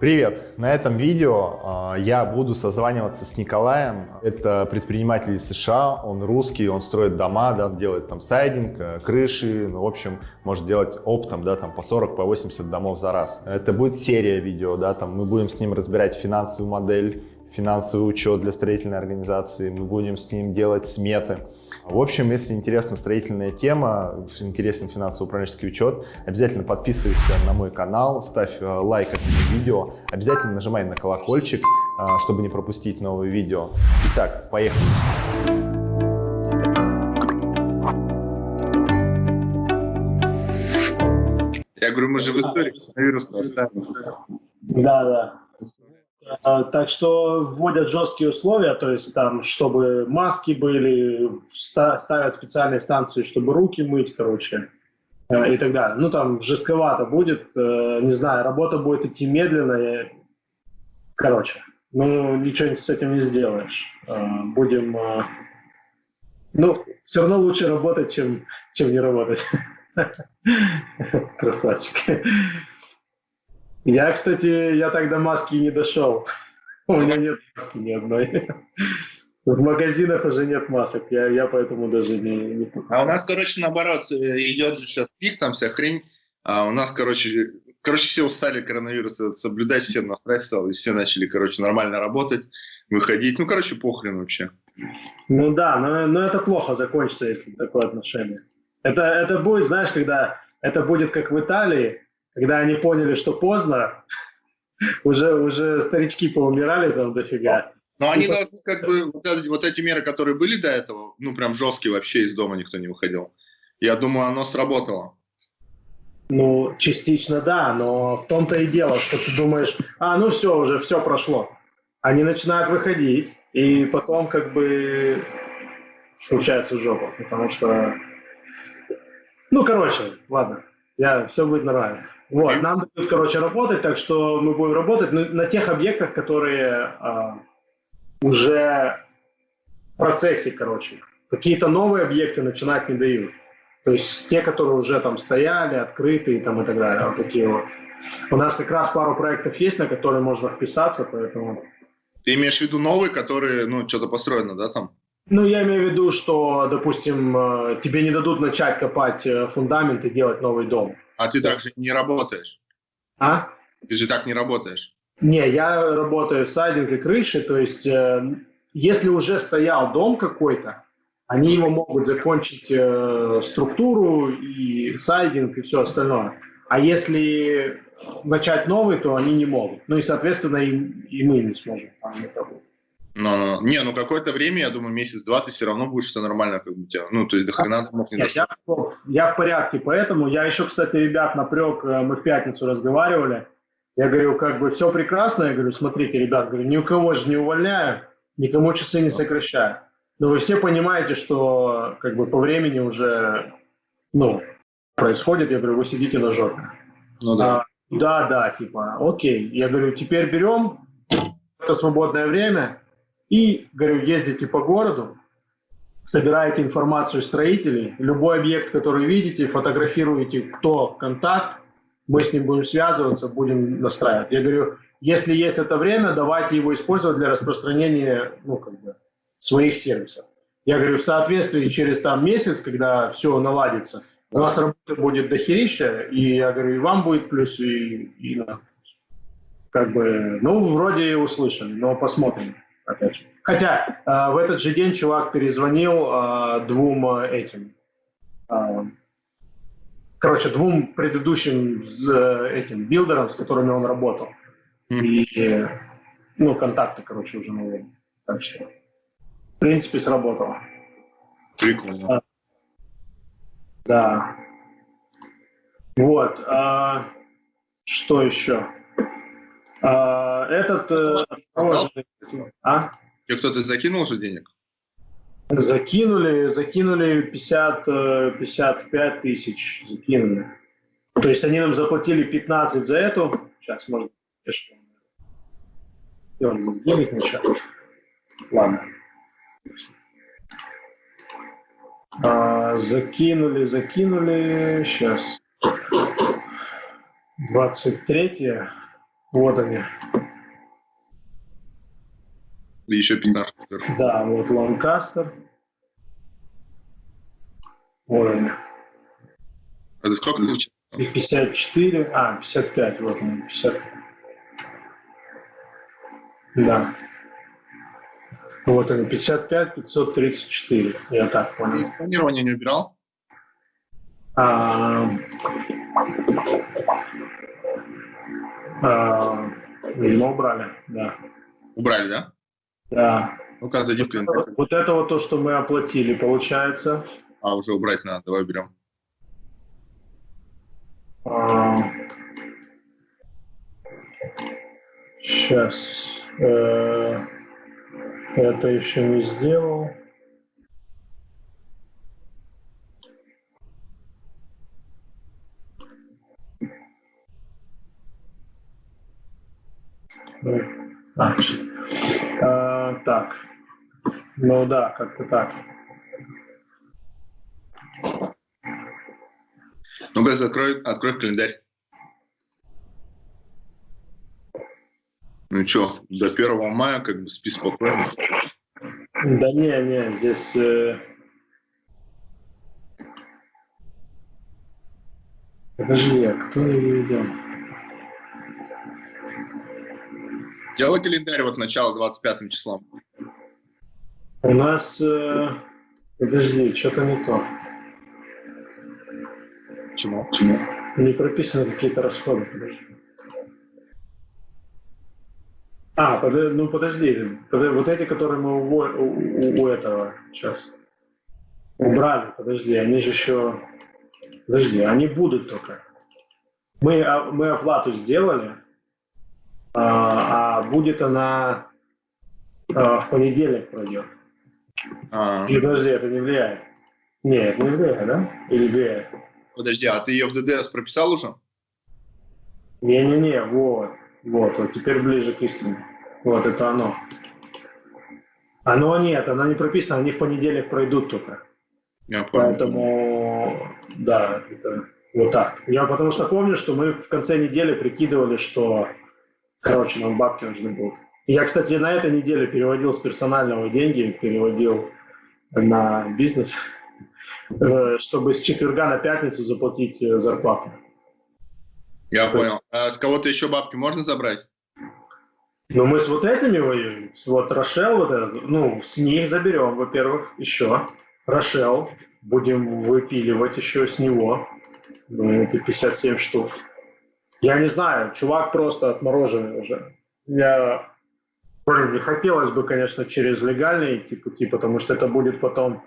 Привет! На этом видео э, я буду созваниваться с Николаем. Это предприниматель из США, он русский, он строит дома, да, делает там сайдинг, э, крыши, ну, в общем, может делать оптом, да, там по 40, по 80 домов за раз. Это будет серия видео, да, там мы будем с ним разбирать финансовую модель, финансовый учет для строительной организации, мы будем с ним делать сметы. В общем, если интересна строительная тема, интересен финансово-управленческий учет, обязательно подписывайся на мой канал, ставь э, лайк этому видео, обязательно нажимай на колокольчик, э, чтобы не пропустить новые видео. Итак, поехали! Я говорю, мы же в истории коронавируса остались. Да, да. А, так что вводят жесткие условия, то есть там, чтобы маски были, ставят специальные станции, чтобы руки мыть, короче, э, и так далее. Ну, там жестковато будет, э, не знаю, работа будет идти медленно, короче, ну, ничего с этим не сделаешь. Э, будем, ну, все равно лучше работать, чем, чем не работать. Красавчик. Я, кстати, я так до маски не дошел. У меня нет маски ни одной. В магазинах уже нет масок, я, я поэтому даже не, не... А у нас, короче, наоборот, идет же сейчас пик, там вся хрень. А у нас, короче, короче, все устали коронавируса соблюдать, все насрать стало, и все начали, короче, нормально работать, выходить. Ну, короче, похрен вообще. Ну да, но, но это плохо закончится, если такое отношение. Это, это будет, знаешь, когда это будет как в Италии, когда они поняли, что поздно, уже, уже старички поумирали там дофига. Но они должны, как бы, вот эти, вот эти меры, которые были до этого, ну, прям жесткие, вообще из дома никто не выходил. Я думаю, оно сработало. Ну, частично да, но в том-то и дело, что ты думаешь, а, ну все, уже все прошло. Они начинают выходить, и потом как бы случается жопа, потому что... Ну, короче, ладно, я, все будет нормально. Вот, нам дают, короче, работать, так что мы будем работать на, на тех объектах, которые а, уже в процессе, короче. Какие-то новые объекты начинать не дают. То есть те, которые уже там стояли, открытые там и так далее. Вот такие вот. У нас как раз пару проектов есть, на которые можно вписаться, поэтому... Ты имеешь в виду новые, которые, ну, что-то построено, да, там? Ну, я имею в виду, что, допустим, э, тебе не дадут начать копать э, фундамент и делать новый дом. А ты так же не работаешь. А? Ты же так не работаешь. Не, я работаю в сайдинг и крыши, то есть э, если уже стоял дом какой-то, они его могут закончить э, структуру и сайдинг и все остальное. А если начать новый, то они не могут. Ну и, соответственно, и, и мы не сможем там. Но, не, ну какое-то время, я думаю, месяц-два ты все равно будешь что нормально как бы тебя. Ну, то есть до хрена домов не Нет, я, я в порядке, поэтому я еще, кстати, ребят напрек, э, мы в пятницу разговаривали. Я говорю, как бы все прекрасно. Я говорю, смотрите, ребят, говорю, ни у кого же не увольняю, никому часы не сокращаю. Но вы все понимаете, что как бы по времени уже, ну, происходит. Я говорю, вы сидите на жопе. Ну да. А, да, да, типа, окей. Я говорю, теперь берем это свободное время, и, говорю, ездите по городу, собираете информацию строителей, любой объект, который видите, фотографируете, кто контакт, мы с ним будем связываться, будем настраивать. Я говорю, если есть это время, давайте его использовать для распространения ну, как бы, своих сервисов. Я говорю, в соответствии через там месяц, когда все наладится, у нас работа будет дохерища, и я говорю, и вам будет плюс, и, и как бы, ну, вроде услышали, но посмотрим опять же. Хотя э, в этот же день чувак перезвонил э, двум э, этим, э, короче, двум предыдущим э, этим билдерам, с которыми он работал. Mm. И, э, ну, контакты, короче, уже новые. Так что, в принципе, сработало. Прикольно. А, да. Вот. А, что еще? А, этот... Э, а? Тебе кто-то закинул уже денег? Закинули, закинули 50, 55 э, тысяч, закинули. То есть они нам заплатили 15 за эту. Сейчас, может, он денег начал. Ладно. А, закинули, закинули. Сейчас. 23 -е. Вот они. И еще пинар. Да, вот Ланкастер. Вот они. Это сколько звучит? И 54, а, 55, вот он, 50. Да. Вот они, 55, 534, я так понял. Сканирование не убирал? А, а, видимо, убрали, да. Убрали, да? Да. Ну-ка, зайди в календарь. Вот это вот то, что мы оплатили, получается. А, уже убрать надо, давай уберем. А, сейчас. Э, это еще не сделал. Ну, а, а, так. Ну да, как-то так. Ну-ка, закрой, открой календарь. Ну что, до 1 мая как бы спи спокойно. Да не, не, здесь... Э... Подожди, а кто не видел? Делай календарь вот начало 25 числом. У нас... Э... Подожди, что-то не то. Почему? Почему? Не прописаны какие-то расходы, подожди. А, под, ну подожди, под, вот эти, которые мы у, у, у этого сейчас убрали, подожди, они же еще, подожди, они будут только. Мы, а, мы оплату сделали, а, а будет она а, в понедельник пройдет. А. Или подожди, это не влияет? Нет, не влияет, да? Или влияет? Подожди, а ты ее в ДДС прописал уже? Не-не-не, вот. Вот, вот теперь ближе к истине. Вот, это оно. Оно нет, оно не прописано, они в понедельник пройдут только. Я понял. Поэтому, да, это вот так. Я потому что помню, что мы в конце недели прикидывали, что, короче, нам бабки нужны будут. Я, кстати, на этой неделе переводил с персонального деньги, переводил на бизнес, э, чтобы с четверга на пятницу заплатить э, зарплату. Я понял. А с кого-то еще бабки можно забрать? Ну, мы с вот этими воюем. Вот Рошел, вот этот, ну, с них заберем, во-первых, еще. Рошел. Будем выпиливать еще с него. Ну, это 57 штук. Я не знаю, чувак просто отмороженный уже. Я блин, не хотелось бы, конечно, через легальные идти пути, потому что это будет потом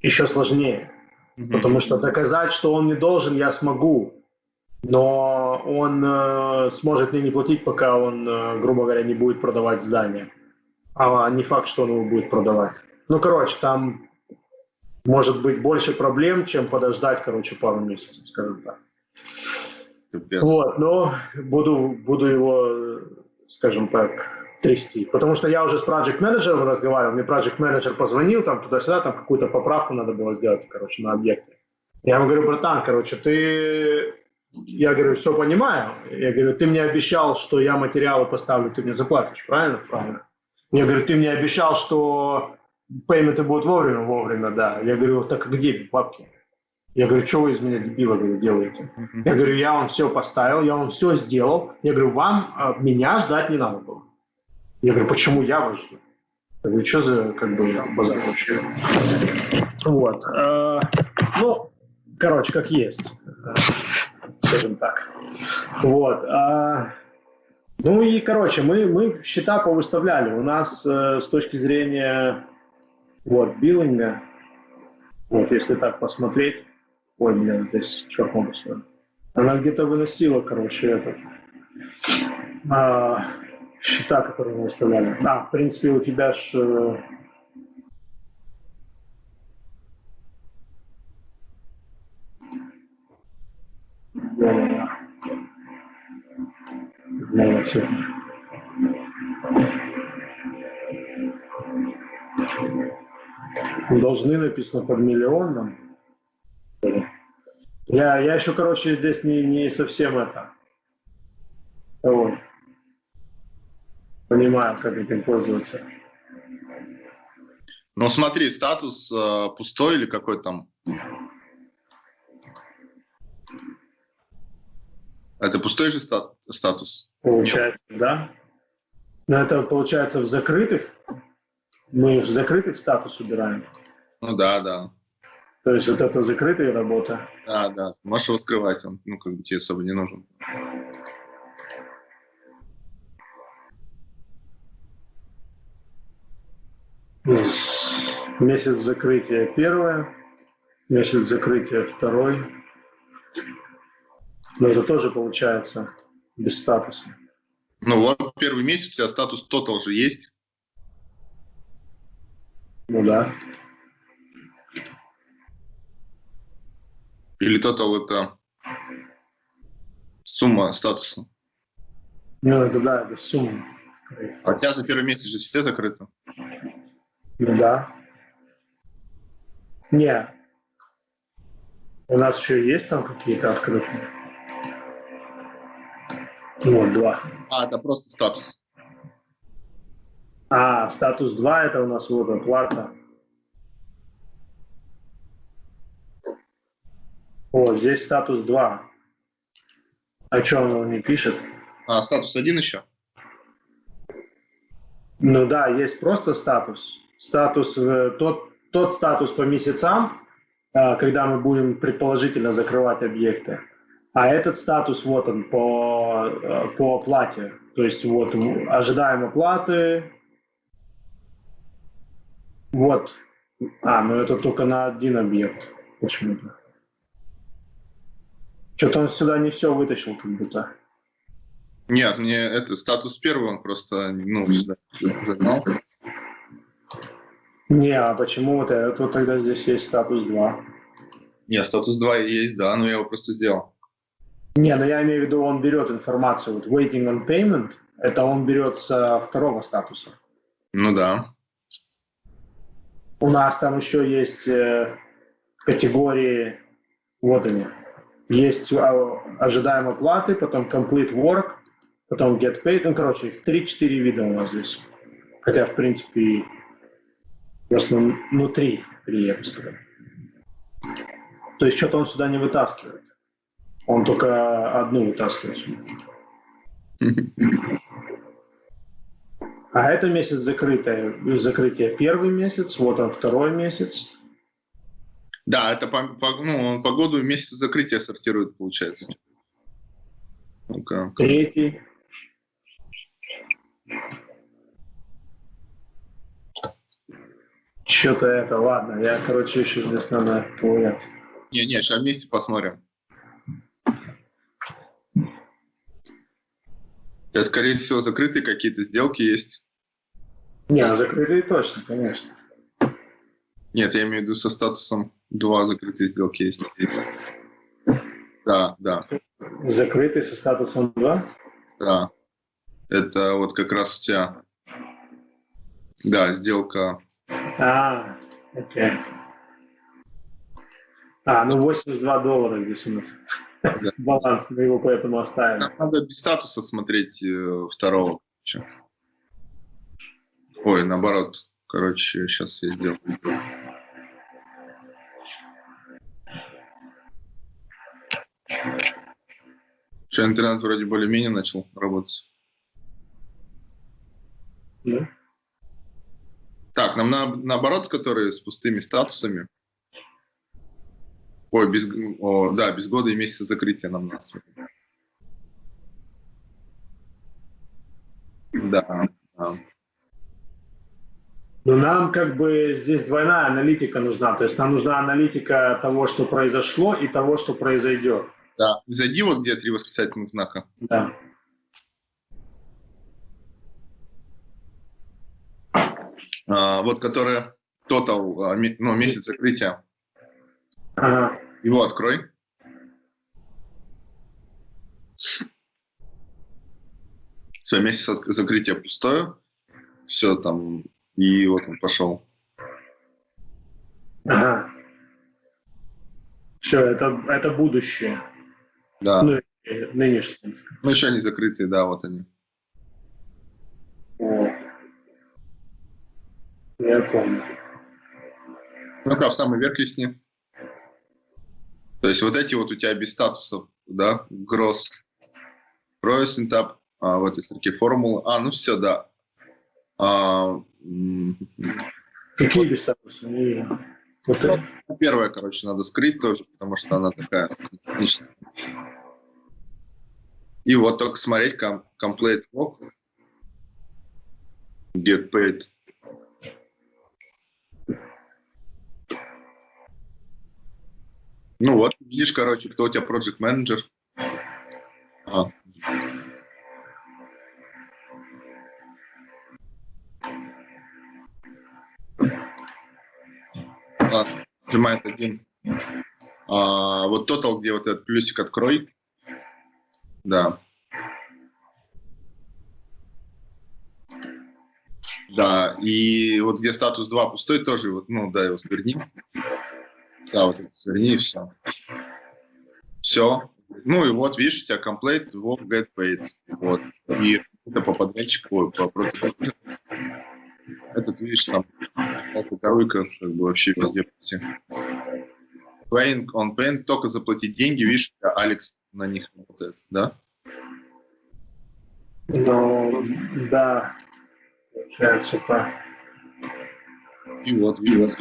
еще сложнее. Mm-hmm. Потому что доказать, что он не должен, я смогу но он э, сможет мне не платить, пока он, э, грубо говоря, не будет продавать здание. А не факт, что он его будет продавать. Ну, короче, там может быть больше проблем, чем подождать, короче, пару месяцев, скажем так. Капец. Вот, но буду, буду его, скажем так, трясти. Потому что я уже с проект менеджером разговаривал, мне проект менеджер позвонил, там туда-сюда, там какую-то поправку надо было сделать, короче, на объекте. Я ему говорю, братан, короче, ты я говорю, все понимаю. Я говорю, ты мне обещал, что я материалы поставлю, ты мне заплатишь, правильно? Правильно. Я говорю, ты мне обещал, что пейменты будут вовремя, вовремя, да. Я говорю, так где бабки? Я говорю, что вы из меня дебила говорю, делаете? Uh-huh. Я говорю, я вам все поставил, я вам все сделал. Я говорю, вам а, меня ждать не надо было. Я говорю, почему я вас жду? Я говорю, что за как бы базар вообще? Вот. Э, ну, короче, как есть скажем так. Вот. А, ну и, короче, мы, мы счета повыставляли. У нас э, с точки зрения вот, биллинга, вот, если так посмотреть, ой, блин, здесь черт Она где-то выносила, короче, этот, а, счета, которые мы выставляли. А, в принципе, у тебя ж э. Должны написано под миллионом. Я, я еще, короче, здесь не, не совсем это. Вот. понимаю, как этим пользоваться. Ну, смотри, статус э, пустой или какой там? Это пустой же стат статус? Получается, да. Но это получается в закрытых. Мы в закрытых статус убираем. Ну да, да. То есть вот это закрытая работа. Да, да. Можешь его скрывать, он, ну, как бы тебе особо не нужен. Месяц закрытия первое, месяц закрытия второй. Но это тоже получается без статуса. Ну вот, первый месяц у тебя статус Total же есть. Ну да. Или Total это сумма статуса. Ну это да, это сумма. А тебя за первый месяц же все закрыты. Ну да. Не. У нас еще есть там какие-то открытые. Вот, два. А, это просто статус. А, статус 2 это у нас вот оплата. О, здесь статус 2. А что он не пишет? А, статус один еще? Ну да, есть просто статус. Статус, э, тот, тот статус по месяцам, э, когда мы будем предположительно закрывать объекты. А этот статус, вот он, по, э, по оплате. То есть вот ожидаем оплаты. Вот. А, ну это только на один объект почему-то. Что-то он сюда не все вытащил, как будто. Нет, мне это статус первый, он просто, ну, сюда загнал. Не, а почему вот это вот тогда здесь есть статус 2? Нет, статус 2 есть, да, но я его просто сделал. Не, но я имею в виду, он берет информацию, вот waiting on payment, это он берет со второго статуса. Ну да. У нас там еще есть э, категории, вот они, есть а, ожидаем оплаты, потом complete work, потом get paid, ну, короче, их 3-4 вида у нас здесь. Хотя, в принципе, в основном, ну, 3, 3, я бы сказал. То есть что-то он сюда не вытаскивает. Он только одну вытаскивает. А это месяц закрытое, закрытие первый месяц, вот он второй месяц. Да, это по, по, ну, он по году и месяцу закрытия сортирует, получается. Ну-ка. Третий. Что-то это, ладно, я, короче, еще здесь надо ковырять. Не-не, сейчас вместе посмотрим. Я, скорее всего, закрытые какие-то сделки есть. Не, а закрытые точно, конечно. Нет, я имею в виду со статусом два закрытые сделки есть. Да, да. Закрытый со статусом 2? Да. Это вот как раз у тебя, да, сделка. А, окей. А, ну 82 доллара здесь у нас. Да. Баланс, мы его поэтому оставим. Надо без статуса смотреть э, второго. Ой, наоборот. Короче, сейчас я сделаю. Что интернет вроде более-менее начал работать. Да. Так, нам на, наоборот, которые с пустыми статусами. Ой, без, о, да, без года и месяца закрытия нам надо Да, да. Но нам как бы здесь двойная аналитика нужна. То есть нам нужна аналитика того, что произошло, и того, что произойдет. Да, зайди вот где три восклицательных знака. Да. А, вот которая total, а, ну, месяц закрытия. Ага. Его открой. Все, месяц закрытия пустое. Все там, и вот он пошел. Ага. Все, это, это будущее. Да. Ну, нынешние. Ну, еще они закрытые, да, вот они. Я помню. Ну да, в самый верх листни. То есть вот эти вот у тебя без статусов, да, gross, gross intap, а, в этой строке формулы. А, ну все, да. А, Какие без статуса? Не... Вот это... Первая, короче, надо скрыть тоже, потому что она такая техническая. И вот только смотреть ком complete log, get paid. Ну вот, видишь, короче, кто у тебя project менеджер. А. А, нажимает один. А, вот total, где вот этот плюсик открой. Да. Да, и вот где статус 2 пустой, тоже вот, ну да, его сверни. Да, вот сверни и все. Все. Ну и вот, видишь, у тебя complete, work, get paid. Вот. И это по подрядчику, по протоколу. Этот, видишь, там второйка как бы вообще везде. Paying on paying, только заплатить деньги, видишь, Алекс на них работает, да? Ну, да, получается так. И вот, видишь,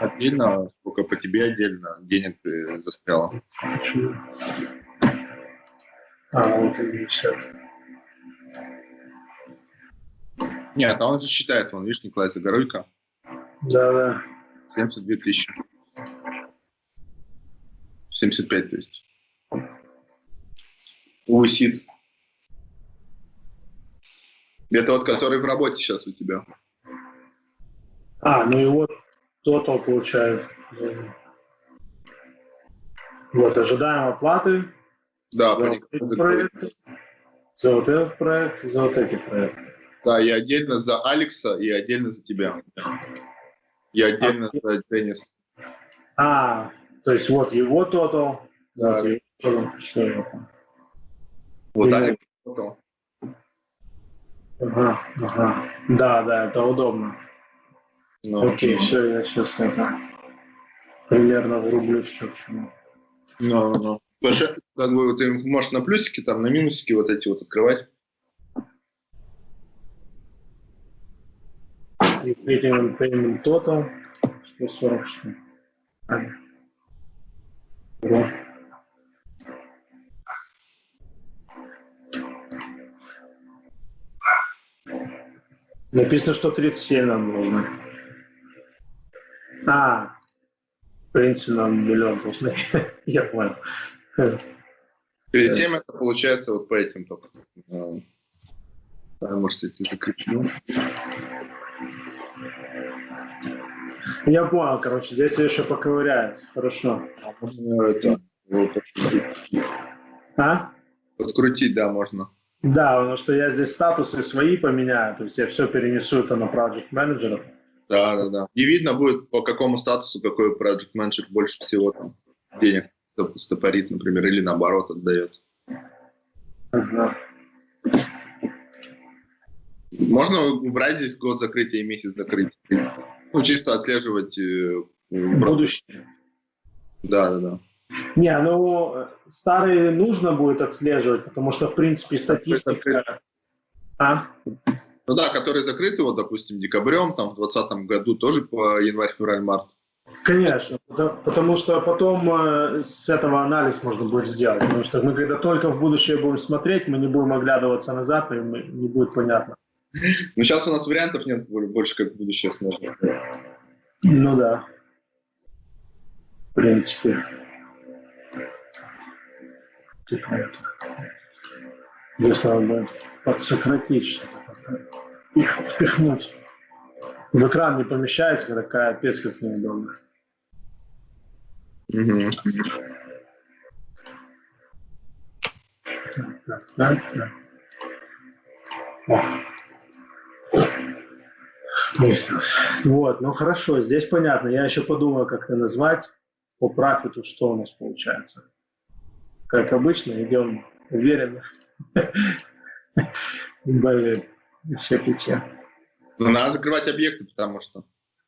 отдельно, сколько по тебе отдельно денег. Почему? А, вот и сейчас. Нет, а он же считает, вон, видишь, Николай Загоройко. Да, да. 72 тысячи. 75, то есть. Висит. Это вот который в работе сейчас у тебя. А, ну и вот тотал получает. Вот, ожидаем оплаты. Да, за вот, эти проекты, за вот этот проект, за вот эти проекты. Да, и отдельно за Алекса, и отдельно за тебя. И отдельно а, за Денис. А, то есть вот его тотал. Да. Вот, все, вот тотал. Ага, ага. Да, да, это удобно. Ну, Окей, ну. все, я сейчас это примерно врублюсь, что к чему. Ну, ну. Потому что, как бы, ты можешь на плюсики, там, на минусики вот эти вот открывать. И payment, payment total 140 что Да. Написано, что 37 нам нужно. А, в принципе, нам миллион должны. Я понял. 37 это получается вот по этим только. А, может, я тебе закреплю. Я понял, короче, здесь еще поковыряет. Хорошо. Это, вот, а? Подкрутить, да, можно. Да, потому что я здесь статусы свои поменяю, то есть я все перенесу это на Project Manager. Да, да, да. И видно будет, по какому статусу какой Project Manager больше всего там денег стопорит, например, или наоборот отдает. Ага. Можно убрать здесь год закрытия и месяц закрытия. Ну, чисто отслеживать... Э, Будущее. Да, да, да. Не, ну, старые нужно будет отслеживать, потому что, в принципе, статистика... А? Ну да, которые закрыты, вот, допустим, декабрем, там, в 2020 году тоже по январь, февраль, март. Конечно, потому что потом э, с этого анализ можно будет сделать. Потому что мы когда только в будущее будем смотреть, мы не будем оглядываться назад, и не будет понятно. Ну, сейчас у нас вариантов нет больше, как в будущее смотреть. Ну да. В принципе. Если надо будет подсократить что-то, их впихнуть. В экран не помещается, такая пец как неудобно. Угу. Вот, ну хорошо, здесь понятно. Я еще подумаю, как это назвать. По профиту что у нас получается как обычно, идем уверенно. Блин, еще печаль. Ну, надо закрывать объекты, потому что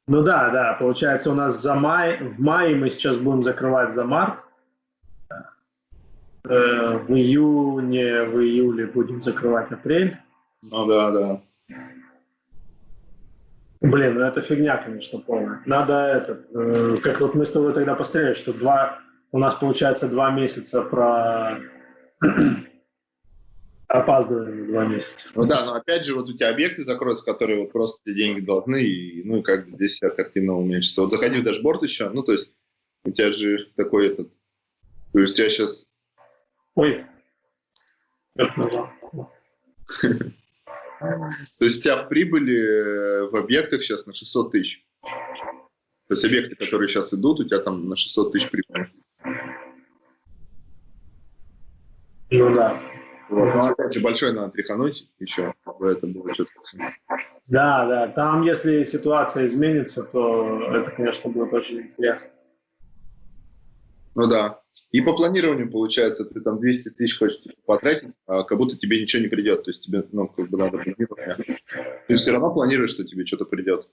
Ну да, да, получается у нас за май, в мае мы сейчас будем закрывать за март. Э, в июне, в июле будем закрывать апрель. Ну да, да. Блин, ну это фигня, конечно, полная. Надо этот, э, как вот мы с тобой тогда посмотрели, что два, у нас получается два месяца про опаздываем два месяца. Ну да, но опять же, вот у тебя объекты закроются, которые вот просто тебе деньги должны, и, ну и как бы здесь вся картина уменьшится. Вот заходи в дашборд еще, ну то есть у тебя же такой этот, то есть у тебя сейчас... Ой. То есть у тебя в прибыли э, в объектах сейчас на 600 тысяч. То есть объекты, которые сейчас идут, у тебя там на 600 тысяч прибыли. Ну да. Вот. Но опять же, большой надо тряхануть еще, чтобы это было что-то. Да, да. Там, если ситуация изменится, то это, конечно, будет очень интересно. Ну да. И по планированию, получается, ты там 200 тысяч хочешь потратить, а как будто тебе ничего не придет. То есть тебе, ну, как бы надо планировать. Ты все равно планируешь, что тебе что-то придет.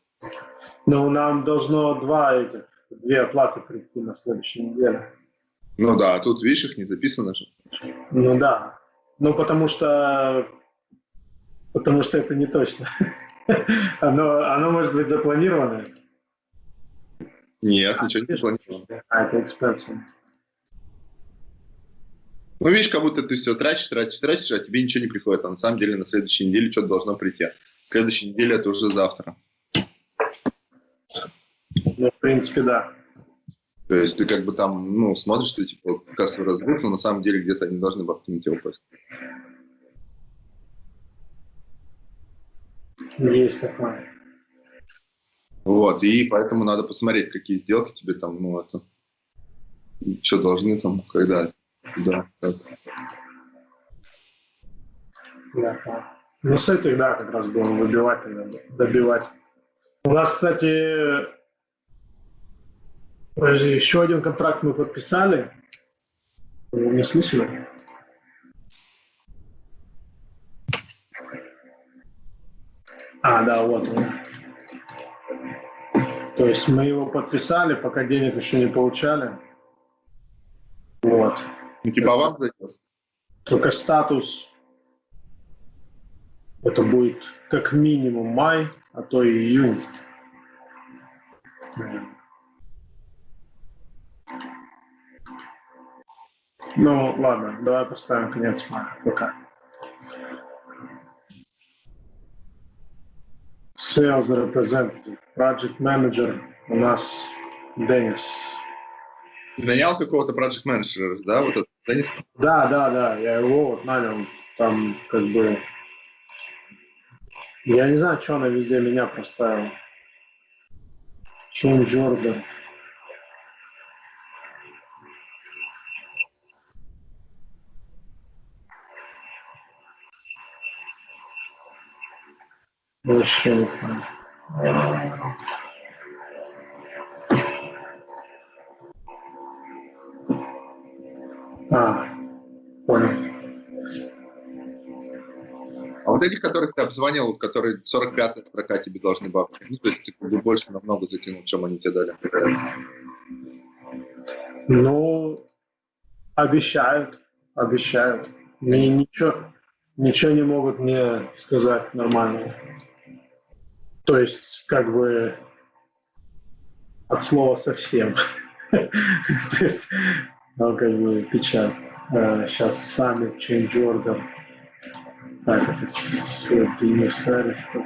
Ну, нам должно два этих, две оплаты прийти на следующей неделе. Ну да, а тут, видишь, их не записано же. Ну да. Ну, потому что... Потому что это не точно. Оно, оно может быть запланировано. Нет, ничего не запланировано. А, это expensive. Ну, видишь, как будто ты все тратишь, тратишь, тратишь, а тебе ничего не приходит. А на самом деле на следующей неделе что-то должно прийти. Следующей неделе это уже завтра. Ну, в принципе, да. То есть ты как бы там, ну, смотришь, что типа кассовый разбух, но на самом деле где-то они должны бабки на тебя упасть. Есть такое. Вот, и поэтому надо посмотреть, какие сделки тебе там, ну, это, что должны там, когда, да, как. Да. Ну, с этих, да, как раз будем выбивать, добивать. У нас, кстати, подожди, еще один контракт мы подписали. Не слышали? А, да, вот он. То есть мы его подписали, пока денег еще не получали. Вот. Ну, типа вам зайдет? Только статус это будет как минимум май, а то и июнь. Ну, ладно, давай поставим конец мая. Пока. Sales representative, project manager у нас Денис. Нанял какого-то project менеджера, да, вот этот Денис? Да, да, да, я его вот нанял. Там как бы... Я не знаю, что она везде меня проставила. Чем Джордан. Понял. А, понял. А вот этих, которых ты обзвонил, вот, которые 45-я строка тебе должны бабки, ну, то есть ты как бы больше намного закинул, чем они тебе дали. Ну, обещают, обещают. Ни, ничего, ничего не могут мне сказать нормального. То есть, как бы, от слова совсем. То есть, ну, как бы, печаль. Сейчас сами change order. Так, это все перемешали, что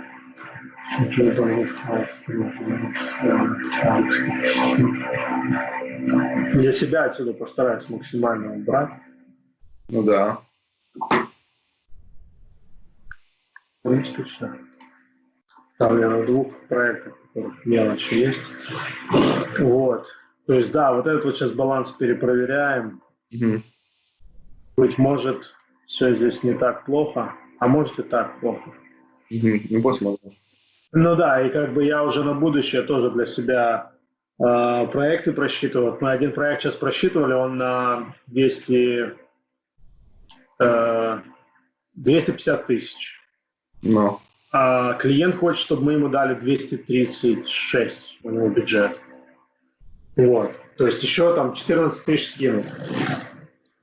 Jordan Я себя отсюда постараюсь максимально убрать. Ну да. В принципе, все. Там я на двух проектах, в которых мелочи есть. Вот. То есть, да, вот этот вот сейчас баланс перепроверяем. Угу. Быть может, все здесь не так плохо, а может и так плохо. Угу. Ну, посмотрим. Ну да, и как бы я уже на будущее тоже для себя э, проекты просчитывал. Мы один проект сейчас просчитывали, он на 200, э, 250 тысяч. Ну. А клиент хочет, чтобы мы ему дали 236 у него бюджет. Вот. То есть еще там 14 тысяч скинул.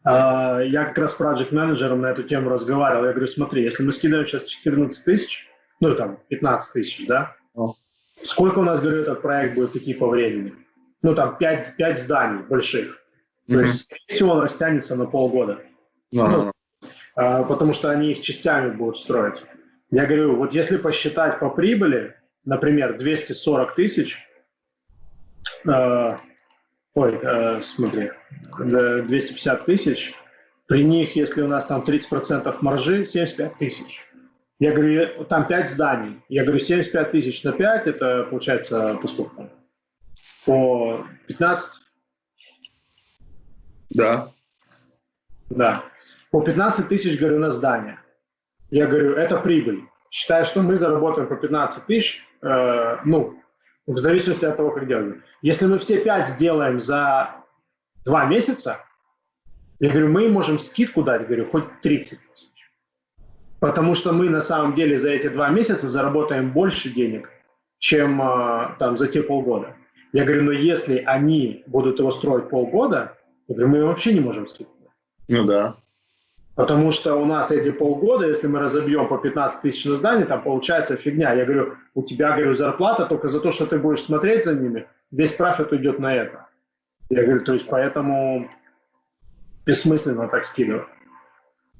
А, я как раз с проект менеджером на эту тему разговаривал. Я говорю, смотри, если мы скидываем сейчас 14 тысяч, ну там 15 тысяч, да? О. Сколько у нас, говорю, этот проект будет идти по времени? Ну там 5, 5 зданий больших. То mm-hmm. есть, скорее всего, он растянется на полгода. No. Ну, а, потому что они их частями будут строить. Я говорю, вот если посчитать по прибыли, например, 240 тысяч, э, ой, э, смотри, 250 тысяч, при них, если у нас там 30% маржи, 75 тысяч. Я говорю, там 5 зданий. Я говорю, 75 тысяч на 5, это получается по сколько? По 15? Да. Да. По 15 тысяч, говорю, на здание. Я говорю, это прибыль. Считаю, что мы заработаем по 15 тысяч, э, ну, в зависимости от того, как делаем. Если мы все 5 сделаем за 2 месяца, я говорю, мы можем скидку дать, говорю, хоть 30 тысяч. Потому что мы на самом деле за эти 2 месяца заработаем больше денег, чем э, там за те полгода. Я говорю, но если они будут его строить полгода, я говорю, мы вообще не можем скидку. Ну да. Потому что у нас эти полгода, если мы разобьем по 15 тысяч на здание, там получается фигня. Я говорю, у тебя, говорю, зарплата только за то, что ты будешь смотреть за ними, весь профит уйдет на это. Я говорю, то есть поэтому бессмысленно так скидывать.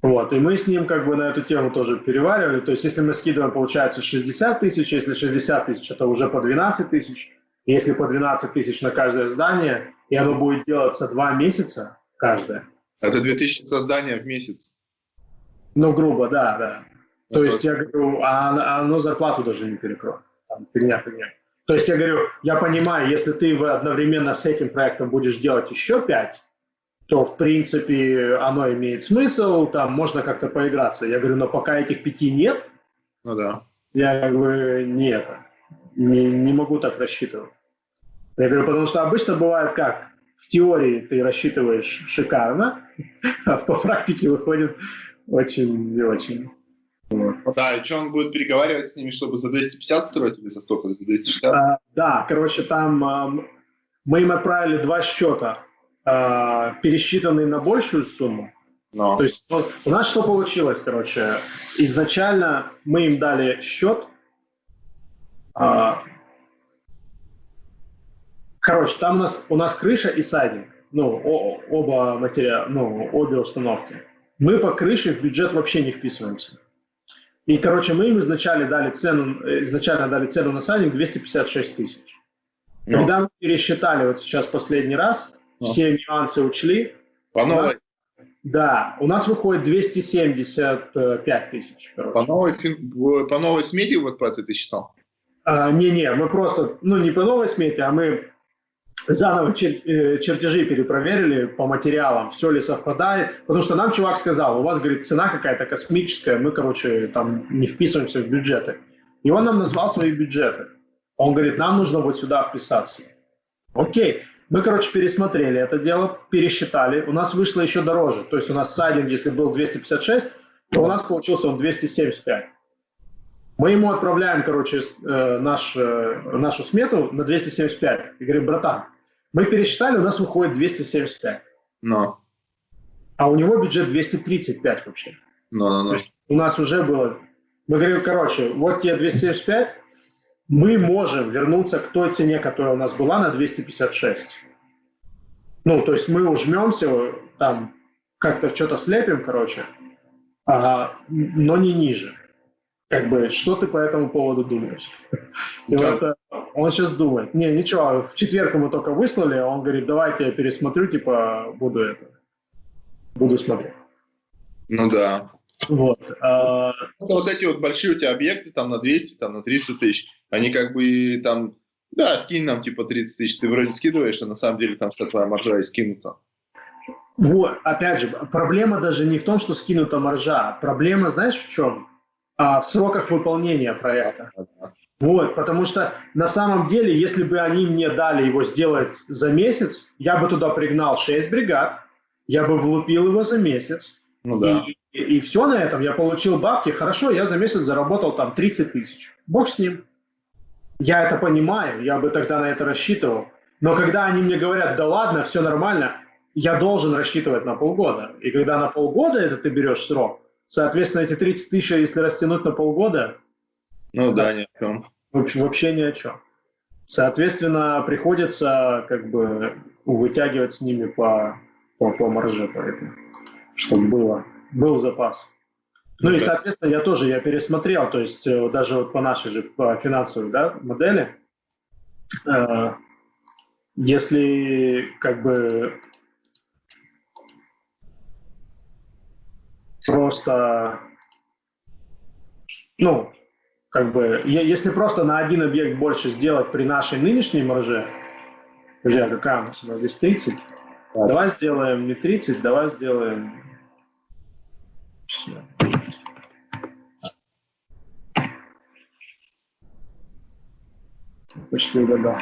Вот, и мы с ним как бы на эту тему тоже переваривали. То есть если мы скидываем, получается 60 тысяч, если 60 тысяч, это уже по 12 тысяч. Если по 12 тысяч на каждое здание, и оно будет делаться два месяца каждое, это 2000 создания в месяц. Ну, грубо, да, да. Это То есть я говорю, а, оно зарплату даже не перекроет. Там, фигня, фигня. То есть я говорю, я понимаю, если ты одновременно с этим проектом будешь делать еще пять, то в принципе оно имеет смысл, там можно как-то поиграться. Я говорю, но пока этих пяти нет, ну да. я как бы не это, не, не могу так рассчитывать. Я говорю, потому что обычно бывает как? в теории ты рассчитываешь шикарно, а по практике выходит очень не очень. Вот. Да, и что он будет переговаривать с ними, чтобы за 250 строить или за сколько? За 260? А, да, короче, там а, мы им отправили два счета, а, пересчитанные на большую сумму. Но. То есть вот, у нас что получилось, короче, изначально мы им дали счет, а, Короче, там у нас, у нас крыша и сайдинг. Ну, о, оба материала, ну, обе установки. Мы по крыше в бюджет вообще не вписываемся. И, короче, мы им изначально дали цену, изначально дали цену на сайдинг 256 тысяч. Но. Когда мы пересчитали вот сейчас последний раз, Но. все нюансы учли. По новой? Нас, да, у нас выходит 275 тысяч. По новой, по новой смете вот по ты считал? А, не-не, мы просто, ну не по новой смете, а мы заново чер э, чертежи перепроверили по материалам, все ли совпадает, потому что нам чувак сказал, у вас, говорит, цена какая-то космическая, мы, короче, там не вписываемся в бюджеты. И он нам назвал свои бюджеты. Он говорит, нам нужно вот сюда вписаться. Окей. Мы, короче, пересмотрели это дело, пересчитали. У нас вышло еще дороже. То есть у нас сайдинг, если был 256, то у нас получился он 275. Мы ему отправляем, короче, э, наш, э, нашу смету на 275. И говорим, братан, мы пересчитали, у нас выходит 275. Но. А у него бюджет 235 вообще. Но, но, но. То есть у нас уже было... Мы говорим, короче, вот тебе 275, мы можем вернуться к той цене, которая у нас была на 256. Ну, то есть мы ужмемся, там, как-то что-то слепим, короче, а, но не ниже. Как бы, что ты по этому поводу думаешь? И вот э, он сейчас думает, не, ничего, в четверг ему только выслали, а он говорит, давайте я пересмотрю, типа, буду это, буду смотреть. Ну да. Вот. А... Вот эти вот большие у тебя объекты, там на 200, там на 300 тысяч, они как бы там, да, скинь нам типа 30 тысяч, ты вроде скидываешь, а на самом деле там вся твоя маржа и скинута. Вот, опять же, проблема даже не в том, что скинута маржа, проблема, знаешь, в чем? А, в сроках выполнения проекта. Вот, потому что на самом деле, если бы они мне дали его сделать за месяц, я бы туда пригнал 6 бригад, я бы влупил его за месяц. Ну, да. и, и, и все на этом, я получил бабки, хорошо, я за месяц заработал там 30 тысяч. Бог с ним. Я это понимаю, я бы тогда на это рассчитывал. Но когда они мне говорят, да ладно, все нормально, я должен рассчитывать на полгода. И когда на полгода это ты берешь срок, соответственно, эти 30 тысяч, если растянуть на полгода... Ну да, ни о чем. Вообще, вообще ни о чем. Соответственно, приходится как бы вытягивать с ними по, по, по марже, поэтому, чтобы было, был запас. Ну и, соответственно, я тоже, я пересмотрел, то есть э, даже вот по нашей же по финансовой да, модели, э, если как бы просто, ну, как бы, если просто на один объект больше сделать при нашей нынешней марже, друзья, какая у нас? У нас здесь 30. Да. Давай сделаем не 30, давай сделаем... Почти угадал.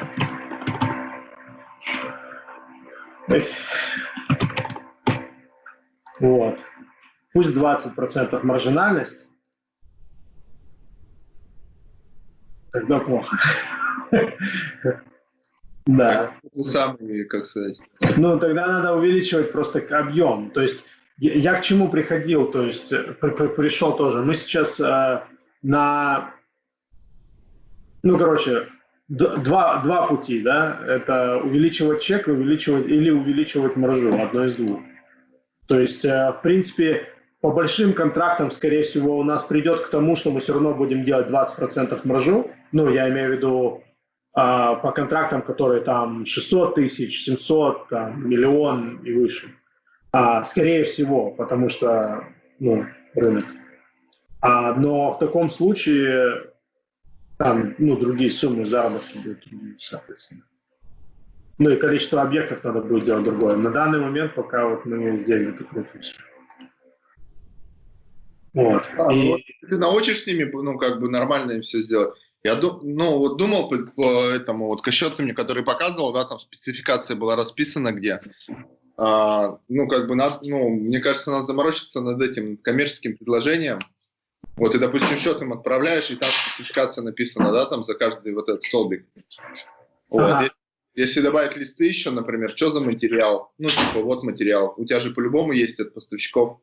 Вот. Пусть 20% маржинальность. Тогда плохо. Да. Самый, как сказать. Ну, тогда надо увеличивать просто объем. То есть я к чему приходил, то есть пришел тоже. Мы сейчас э, на, ну, короче, два, два пути, да, это увеличивать чек, увеличивать или увеличивать маржу, одно из двух. То есть, э, в принципе, по большим контрактам, скорее всего, у нас придет к тому, что мы все равно будем делать 20% маржу. Ну, я имею в виду а, по контрактам, которые там 600 тысяч, 700, там, миллион и выше. А, скорее всего, потому что ну, рынок. А, но в таком случае там ну, другие суммы заработки будут соответственно. Ну и количество объектов надо будет делать другое. На данный момент пока вот мы здесь где-то крутимся. Вот. А, и... вот ты научишь с ними, ну, как бы нормально им все сделать. Я ну, вот думал по, по этому, вот кощет мне, который показывал, да, там спецификация была расписана где. А, ну, как бы, надо, ну, мне кажется, надо заморочиться над этим коммерческим предложением. Вот, и, допустим, счет им отправляешь, и там спецификация написана, да, там за каждый вот этот столбик. Вот, ага. если, если добавить листы еще, например, что за материал? Ну, типа, вот материал. У тебя же по-любому есть от поставщиков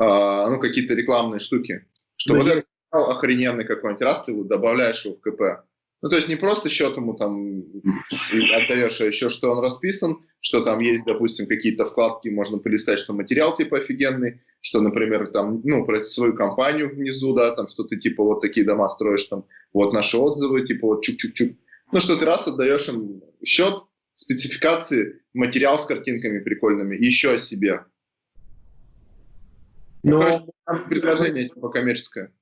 ну, какие-то рекламные штуки. Что да вот этот охрененный какой-нибудь, раз ты его добавляешь его в КП. Ну, то есть не просто счет ему там отдаешь, а еще что он расписан, что там есть, допустим, какие-то вкладки, можно полистать, что материал типа офигенный, что, например, там, ну, про свою компанию внизу, да, там, что ты типа вот такие дома строишь, там, вот наши отзывы, типа вот чук-чук-чук. Ну, что ты раз отдаешь им счет, спецификации, материал с картинками прикольными, еще о себе. Ну, Но... предложение типа коммерческое.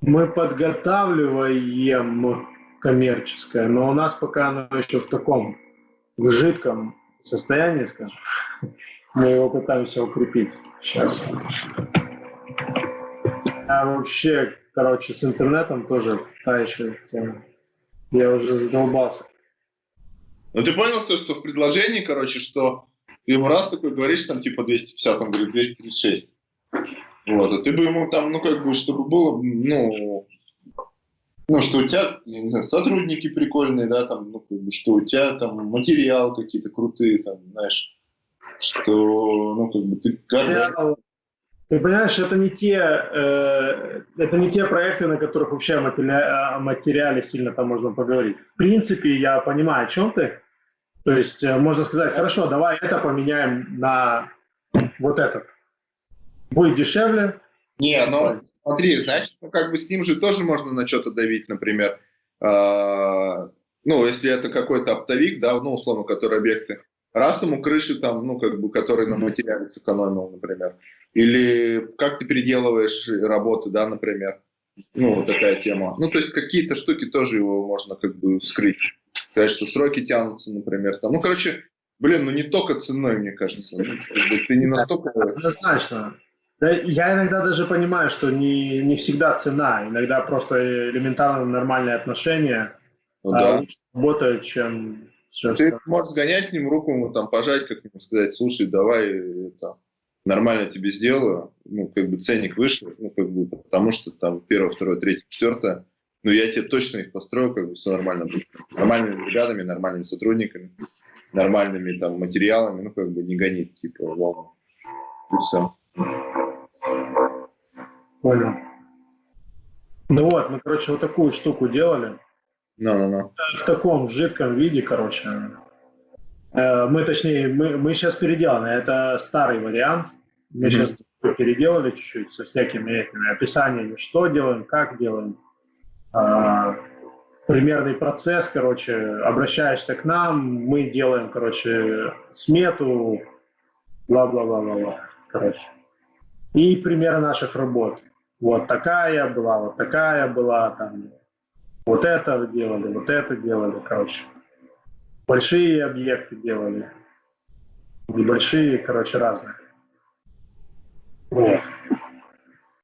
Мы подготавливаем коммерческое, но у нас пока оно еще в таком в жидком состоянии, скажем. Мы его пытаемся укрепить сейчас. А вообще, короче, с интернетом тоже та еще тема. Я уже задолбался. Ну ты понял то, что в предложении, короче, что ты ему раз такой говоришь, там типа 250, он говорит 236. Вот, а ты бы ему там, ну, как бы, чтобы было, ну, ну, что у тебя, не знаю, сотрудники прикольные, да, там, ну, как бы, что у тебя там материал какие-то крутые, там, знаешь, что, ну, как бы, ты Ты понимаешь, это не те, э, это не те проекты, на которых вообще о материале, о материале сильно там можно поговорить. В принципе, я понимаю, о чем ты. То есть э, можно сказать, хорошо, давай это поменяем на вот этот будет дешевле. Не, ну смотри, значит, ну, как бы с ним же тоже можно на что-то давить, например. Э, ну, если это какой-то оптовик, да, ну, условно, который объекты. Раз ему крыши там, ну, как бы, которые на материале сэкономил, например. Или как ты переделываешь работы, да, например. Ну, вот такая тема. Ну, то есть какие-то штуки тоже его можно как бы вскрыть. Сказать, что сроки тянутся, например. Там. Ну, короче, блин, ну не только ценой, мне кажется. Ну, ты не настолько... Однозначно. Да, я иногда даже понимаю, что не, не всегда цена, иногда просто элементарно нормальные отношения ну, а, да. работают, чем все Ты можешь сгонять к ним руку, ему там пожать, как ему сказать, слушай, давай это, нормально тебе сделаю, ну, как бы ценник выше, ну, как бы, потому что там первое, второе, третье, четвертое, ну, я тебе точно их построю, как бы все нормально будет. Нормальными ребятами, нормальными сотрудниками, нормальными там материалами, ну, как бы не гонить, типа, волну. И все. Понял. Ну вот, мы, короче, вот такую штуку делали. Ну-ну-ну. В таком в жидком виде, короче. Э, Мы, точнее, мы, мы сейчас переделаны. Это старый вариант. Мы Мгм. сейчас переделали чуть-чуть со всякими этими описаниями, что делаем, как делаем. А, примерный процесс, короче, обращаешься к нам, мы делаем, короче, смету, бла-бла-бла-бла-бла, короче. И примеры наших работ. Вот такая была, вот такая была, там, вот это делали, вот это делали, короче. Большие объекты делали, небольшие, короче, разные. Вот.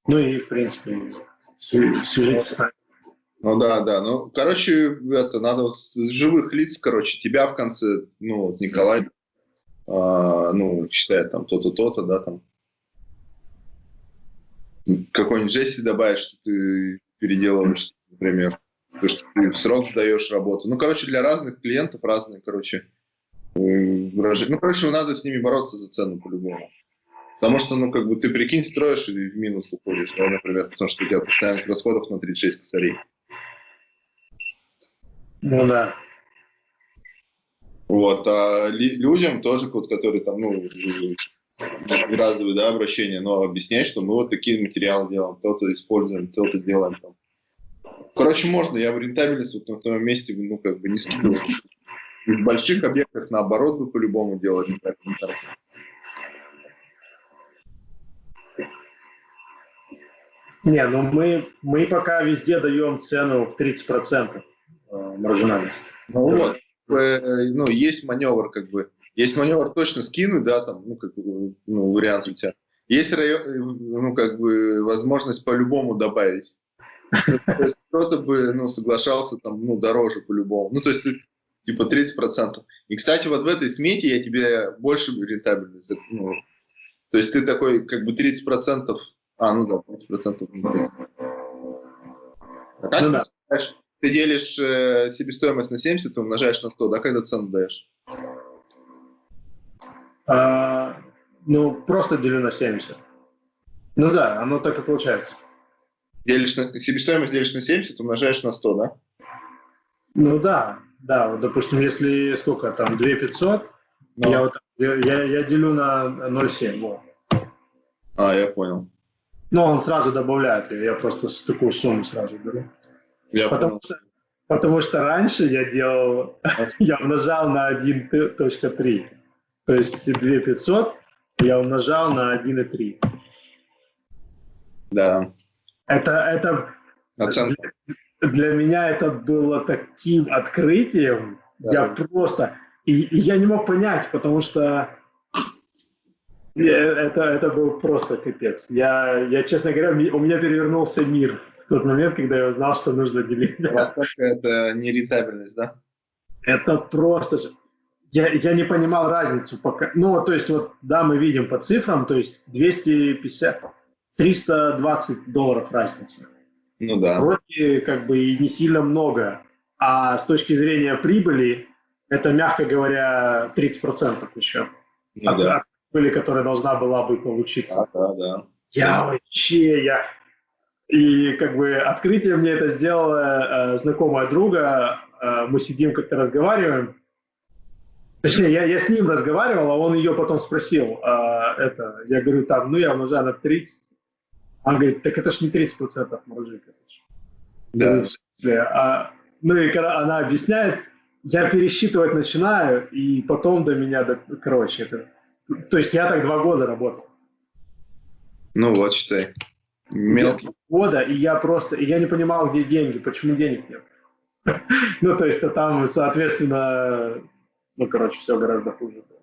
Ну и, в принципе, свя- свяжитесь с нами. Ну да, да. Ну, короче, это надо вот с живых лиц, короче, тебя в конце, ну, вот Николай, а, ну, считает там то-то, то-то, да, там. Какой-нибудь жести добавить, что ты переделываешь, например. То, что ты в срок даешь работу. Ну, короче, для разных клиентов разные, короче, э, выражения. Ну, короче, надо с ними бороться за цену по-любому. Потому что, ну, как бы, ты, прикинь, строишь и в минус уходишь, да, например, потому что у тебя постоянных расходов на 36 косарей. Ну да. Вот, а людям тоже, вот, которые там, ну, разовые, да, обращения, но объяснять, что мы вот такие материалы делаем, то-то используем, то-то делаем. Там. Короче, можно, я в рентабельность вот на том месте, ну, как бы не скидываю. И В больших объектах, наоборот, бы по-любому делать. Не, ну мы, мы пока везде даем цену в 30% э, маржинальности. Ну, вот, э, ну, есть маневр, как бы, есть маневр точно скинуть, да, там, ну, как бы, ну, вариант у тебя. Есть, район, ну, как бы, возможность по-любому добавить. То есть кто-то бы, ну, соглашался там, ну, дороже по-любому. Ну, то есть ты, типа, 30%. И, кстати, вот в этой смете я тебе больше рентабельность, ну, то есть ты такой, как бы, 30%, а, ну да, 30% внутри. А как Ну ты да. ты делишь э, себестоимость на 70 и умножаешь на 100, да, когда цену даешь? А, ну, просто делю на 70. Ну да, оно так и получается. Делишь на, себестоимость делишь на 70, умножаешь на 100, да? Ну да, да, вот, допустим, если сколько там, 2 500, Ну. я, вот, я, я, делю на 0,7, вот. А, я понял. Но он сразу добавляет, ее, я просто с такую сумму сразу беру. Я Потому понял. что, потому что раньше я делал, я умножал на 1.3. То есть 2 500 я умножал на 1,3. Да. Это, это Оценка. для меня это было таким открытием. Да. Я просто... И, и я не мог понять, потому что это, это был просто капец. Я, я, честно говоря, у меня перевернулся мир в тот момент, когда я узнал, что нужно делить. Вот Это не рентабельность, да? Это просто же... Я, я не понимал разницу пока. Ну, то есть, вот, да, мы видим по цифрам, то есть 250, 320 долларов разница. Ну да. Вроде как бы и не сильно много. А с точки зрения прибыли, это, мягко говоря, 30% еще. Ну от, да. от прибыли, которая должна была бы получиться. Да, да, да. Я вообще, я... И как бы открытие мне это сделала э, знакомая друга. Э, мы сидим как-то разговариваем. Точнее, я, я с ним разговаривал, а он ее потом спросил. э, это, я говорю, там, ну я умножаю на 30. Он говорит, так это ж не 30% маржи, короче. Да. В смысле, а, ну и когда она объясняет, я пересчитывать начинаю, и потом до меня, до- короче, это... То есть я так два года работал. Ну вот, считай. Мелкий. года, и я просто, и я не понимал, где деньги, почему денег нет. Ну, то есть, а там, соответственно, ну, короче, все гораздо хуже. было.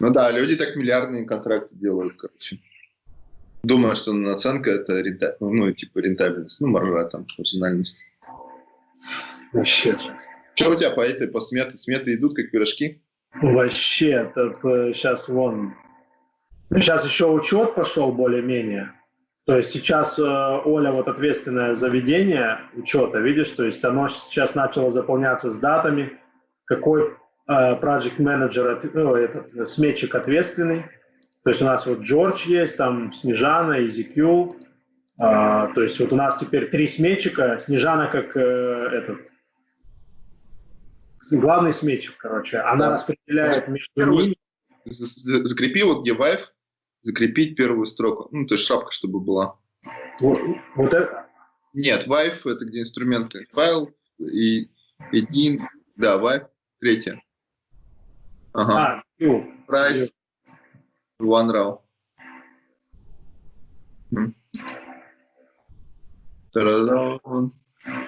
Ну да, люди так миллиардные контракты делают, короче. Думаю, что наценка это рента- ну, типа рентабельность, ну, маржа там, маржинальность. Вообще. Что у тебя по этой, по сметы? Сметы идут как пирожки? Вообще, сейчас вон, Сейчас еще учет пошел более-менее. То есть сейчас э, Оля вот ответственное за ведение учета, видишь, то есть оно сейчас начало заполняться с датами, какой э, project manager, ну, этот сметчик ответственный. То есть у нас вот Джордж есть, там Снежана, EZQ. Э, то есть вот у нас теперь три сметчика. Снежана как э, этот главный сметчик, короче. Она да. распределяет между ними. Закрепи вот где Vive, закрепить первую строку. Ну, то есть шапка, чтобы была. Вот, вот это? Нет, Vive это где инструменты. Файл и один, да, Vive, третья. Ага. А, ну, Price, OneRAW.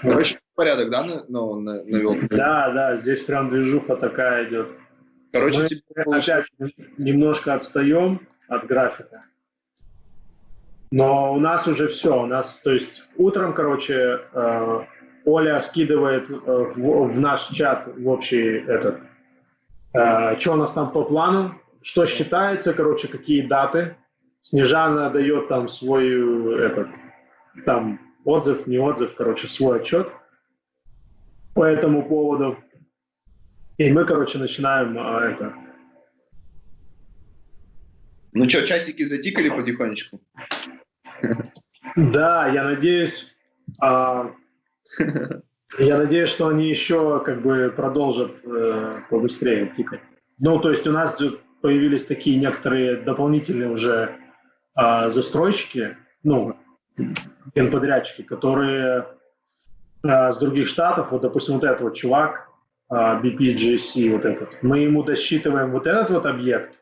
Короче, порядок, да, ну, навел? Да, да, здесь прям движуха такая идет. Короче, Мы тебе опять немножко отстаем от графика. Но у нас уже все. У нас, то есть, утром, короче, э, Оля скидывает э, в, в наш чат в общий этот, что у нас там по плану, что считается, короче, какие даты. Снежана дает там свой этот, там отзыв, не отзыв, короче, свой отчет по этому поводу. И мы, короче, начинаем а, это. Ну что, часики затикали потихонечку? Да, я надеюсь, а, я надеюсь, что они еще как бы продолжат э, побыстрее тикать. Ну, то есть у нас появились такие некоторые дополнительные уже э, застройщики, ну, генподрядчики, которые э, с других штатов, вот, допустим, вот этот вот чувак, а, BPGC вот этот. Мы ему досчитываем вот этот вот объект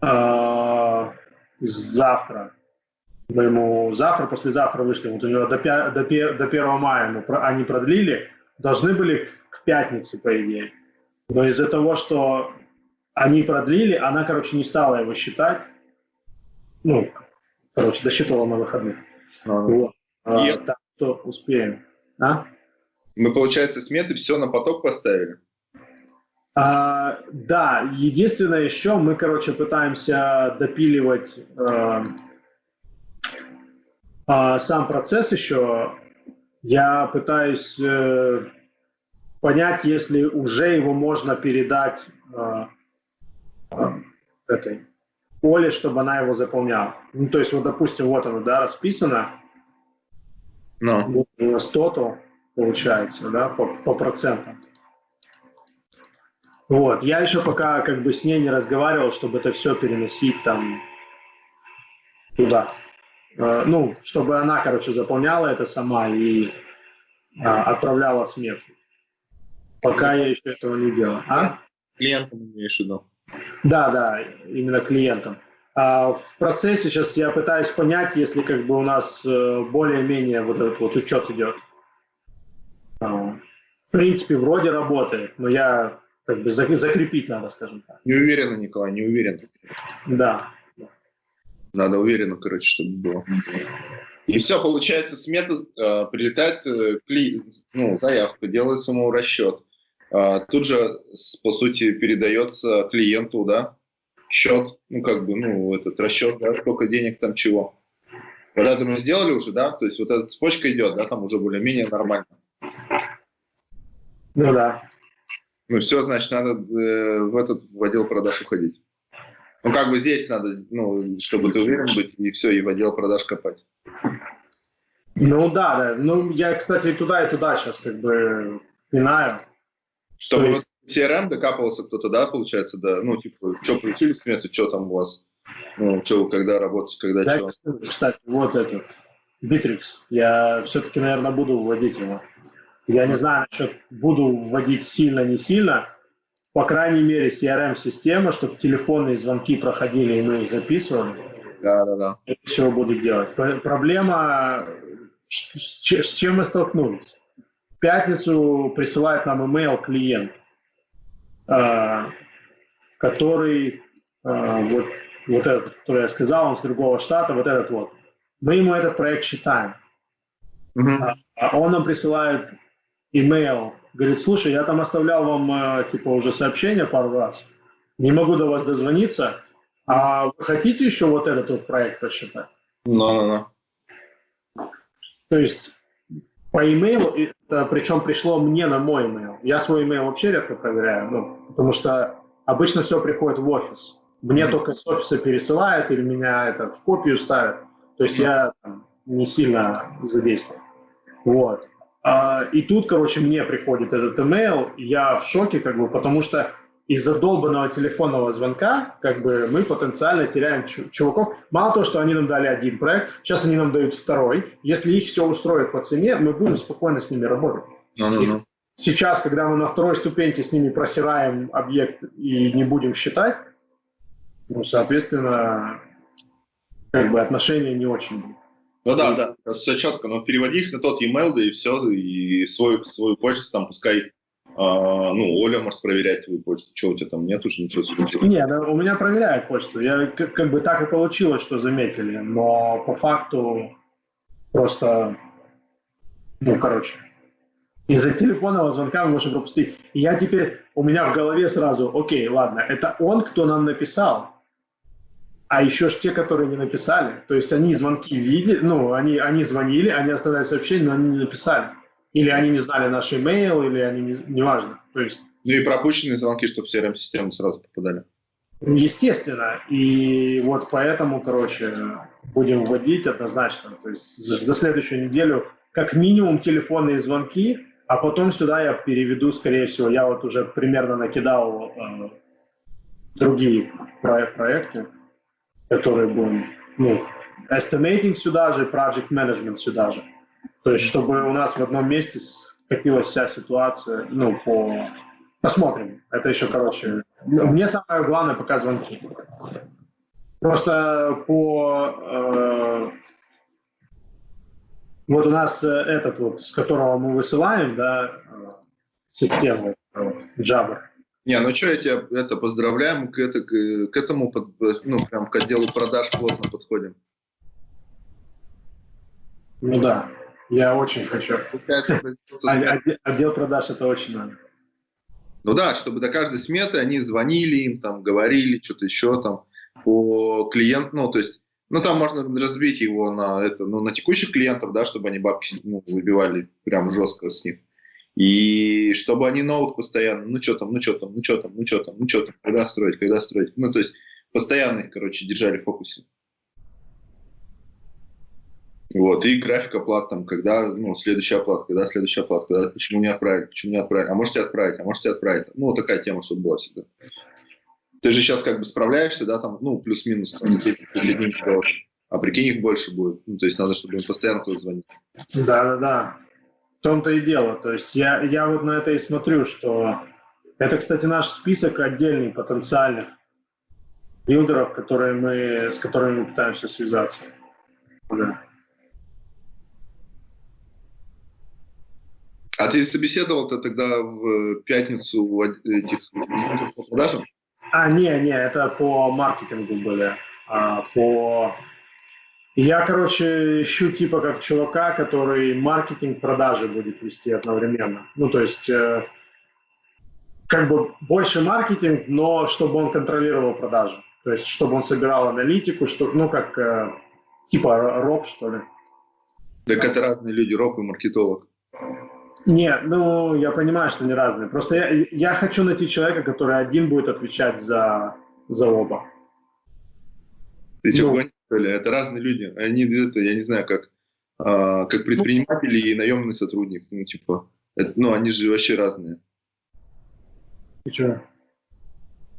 э, завтра. Мы ему завтра, послезавтра вышли. Вот у него до, до, до 1 мая мы, они продлили. Должны были к пятнице, по идее. Но из-за того, что они продлили, она, короче, не стала его считать. Ну, короче, досчитывала на выходных. А, вот. а, так что успеем. А? Мы, получается, сметы все на поток поставили? А, да, единственное еще, мы, короче, пытаемся допиливать э, э, сам процесс еще. Я пытаюсь э, понять, если уже его можно передать э, э, этой Оле, чтобы она его заполняла. Ну, то есть, вот, допустим, вот оно, да, расписано. No. Вот у нас то получается, да, по, по процентам. Вот, я еще пока как бы с ней не разговаривал, чтобы это все переносить там туда. Э, ну, чтобы она, короче, заполняла это сама и э, отправляла смету. Пока я еще этого не делал. А? Клиентам имеешь в виду? Да, да, именно клиентам. А в процессе сейчас я пытаюсь понять, если как бы у нас э, более-менее вот этот вот учет идет. В принципе, вроде работает, но я как бы закрепить надо, скажем так. Не уверен, Николай, не уверен. Да. Надо уверенно, короче, чтобы было. И все, получается, смета э, прилетает, э, кли, ну, заявка, делает самому расчет. Э, тут же, по сути, передается клиенту, да, счет, ну, как бы, ну, этот расчет, да, сколько денег там чего. Вот это мы сделали уже, да, то есть вот эта цепочка идет, да, там уже более-менее нормально. Ну да. Ну все, значит, надо э, в этот в отдел продаж уходить. Ну как бы здесь надо, ну, чтобы ты уверен быть, и все, и в отдел продаж копать. Ну да, да. Ну я, кстати, и туда, и туда сейчас как бы пинаю. Чтобы есть... CRM докапывался кто-то, да, получается, да, ну, типа, что получили смету, что там у вас, ну, что, когда работать, когда да, что. Кстати, вот этот, Bittrex, я все-таки, наверное, буду вводить его. Я не знаю насчет буду вводить сильно, не сильно. По крайней мере, CRM-система, чтобы телефонные звонки проходили, и мы их записывали. Да, да, да. Это все буду делать. Проблема, с чем мы столкнулись? В пятницу присылает нам email клиент, а, который, а, вот, вот этот, который я сказал, он с другого штата, вот этот вот. Мы ему этот проект считаем. А он нам присылает email, говорит, слушай, я там оставлял вам, э, типа, уже сообщение пару раз, не могу до вас дозвониться, А вы хотите еще вот этот вот проект посчитать? Ну-ну-ну. То есть по имейлу, это причем пришло мне на мой имейл. Я свой имейл вообще редко проверяю, ну, потому что обычно все приходит в офис. Мне mm-hmm. только с офиса пересылают или меня это в копию ставят. То есть mm-hmm. я там, не сильно задействован. Вот. А, и тут, короче, мне приходит этот имейл, я в шоке, как бы, потому что из-за долбанного телефонного звонка, как бы, мы потенциально теряем чуваков. Мало того, что они нам дали один проект, сейчас они нам дают второй. Если их все устроит по цене, мы будем спокойно с ними работать. No, no, no. Сейчас, когда мы на второй ступеньке с ними просираем объект и не будем считать, ну, соответственно, как бы отношения не очень будут. Ну да, да, все четко, но переводи их на тот e-mail, да и все, и свою, свою почту там пускай, а, ну, Оля может проверять твою почту, что у тебя там нет уже ничего случилось? Нет, да, у меня проверяют почту, я как, как бы так и получилось, что заметили, но по факту просто, ну, короче, из-за телефонного звонка мы можем пропустить. я теперь, у меня в голове сразу, окей, ладно, это он, кто нам написал, а еще ж те, которые не написали. То есть они звонки видели, ну, они, они звонили, они оставляли сообщение, но они не написали. Или они не знали наш имейл, или они не, неважно. То есть... Ну и пропущенные звонки, чтобы в CRM-систему сразу попадали. Естественно. И вот поэтому, короче, будем вводить однозначно. То есть за, за следующую неделю как минимум телефонные звонки, а потом сюда я переведу, скорее всего, я вот уже примерно накидал э, другие проекты которые будем, ну, estimating сюда же, project management сюда же. То есть, чтобы у нас в одном месте скопилась вся ситуация, ну, по... Посмотрим. Это еще, короче, мне самое главное пока звонки. Просто по... Э, вот у нас э, этот вот, с которого мы высылаем, да, э, систему, э, Jabber, не, ну что, я тебя это, поздравляем, к, это, к, этому, ну, прям к отделу продаж плотно подходим. Ну да, я очень хочу. А, отдел продаж это очень надо. Ну да, чтобы до каждой сметы они звонили им, там, говорили, что-то еще там по клиенту, ну, то есть, ну, там можно разбить его на это, ну, на текущих клиентов, да, чтобы они бабки ну, выбивали прям жестко с них. И чтобы они новых постоянно, ну что там, ну что там, ну что там, ну что там, ну что там, когда строить, когда строить. Ну, то есть постоянно, короче, держали в фокусе. Вот, и график оплат там, когда, ну, следующая оплата, когда следующая оплата, когда, почему не отправили, почему не отправили, а можете отправить, а можете отправить. Ну, вот такая тема, чтобы была всегда. Ты же сейчас как бы справляешься, да, там, ну, плюс-минус, а прикинь, их больше будет. Ну, то есть надо, чтобы им постоянно кто-то звонил. Да, да том-то и дело. То есть я, я вот на это и смотрю, что это, кстати, наш список отдельный потенциальных билдеров, которые мы, с которыми мы пытаемся связаться. Да. А ты собеседовал-то тогда в пятницу этих по продажам? А, не, не, это по маркетингу были. А, по я, короче, ищу типа как чувака, который маркетинг продажи будет вести одновременно. Ну, то есть, э, как бы больше маркетинг, но чтобы он контролировал продажи. То есть, чтобы он собирал аналитику, что, ну, как э, типа роб, что ли. Так это разные люди, роб и маркетолог. Нет, ну, я понимаю, что они разные. Просто я, я хочу найти человека, который один будет отвечать за, за оба. Ты ну, ли, это разные люди. Они, это, я не знаю, как, а, как предприниматели и наемный сотрудник. Ну, типа, это, ну, они же вообще разные. Что?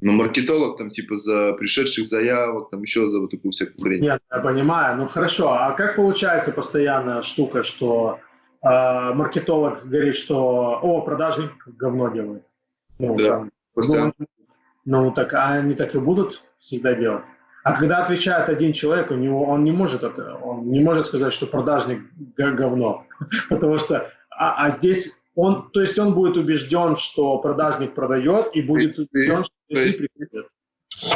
Ну, маркетолог там, типа, за пришедших заявок, там еще за вот такую всякую хрень. Нет, я понимаю. Ну, хорошо. А как получается постоянная штука, что э, маркетолог говорит, что, о, продажник говно делает? Ну, да, там, постоянно. Ну, ну, так, а они так и будут всегда делать? А когда отвечает один человек, у него он не может это, он не может сказать, что продажник говно, потому что а, а здесь он, то есть он будет убежден, что продажник продает и будет убежден, что то есть, приходит.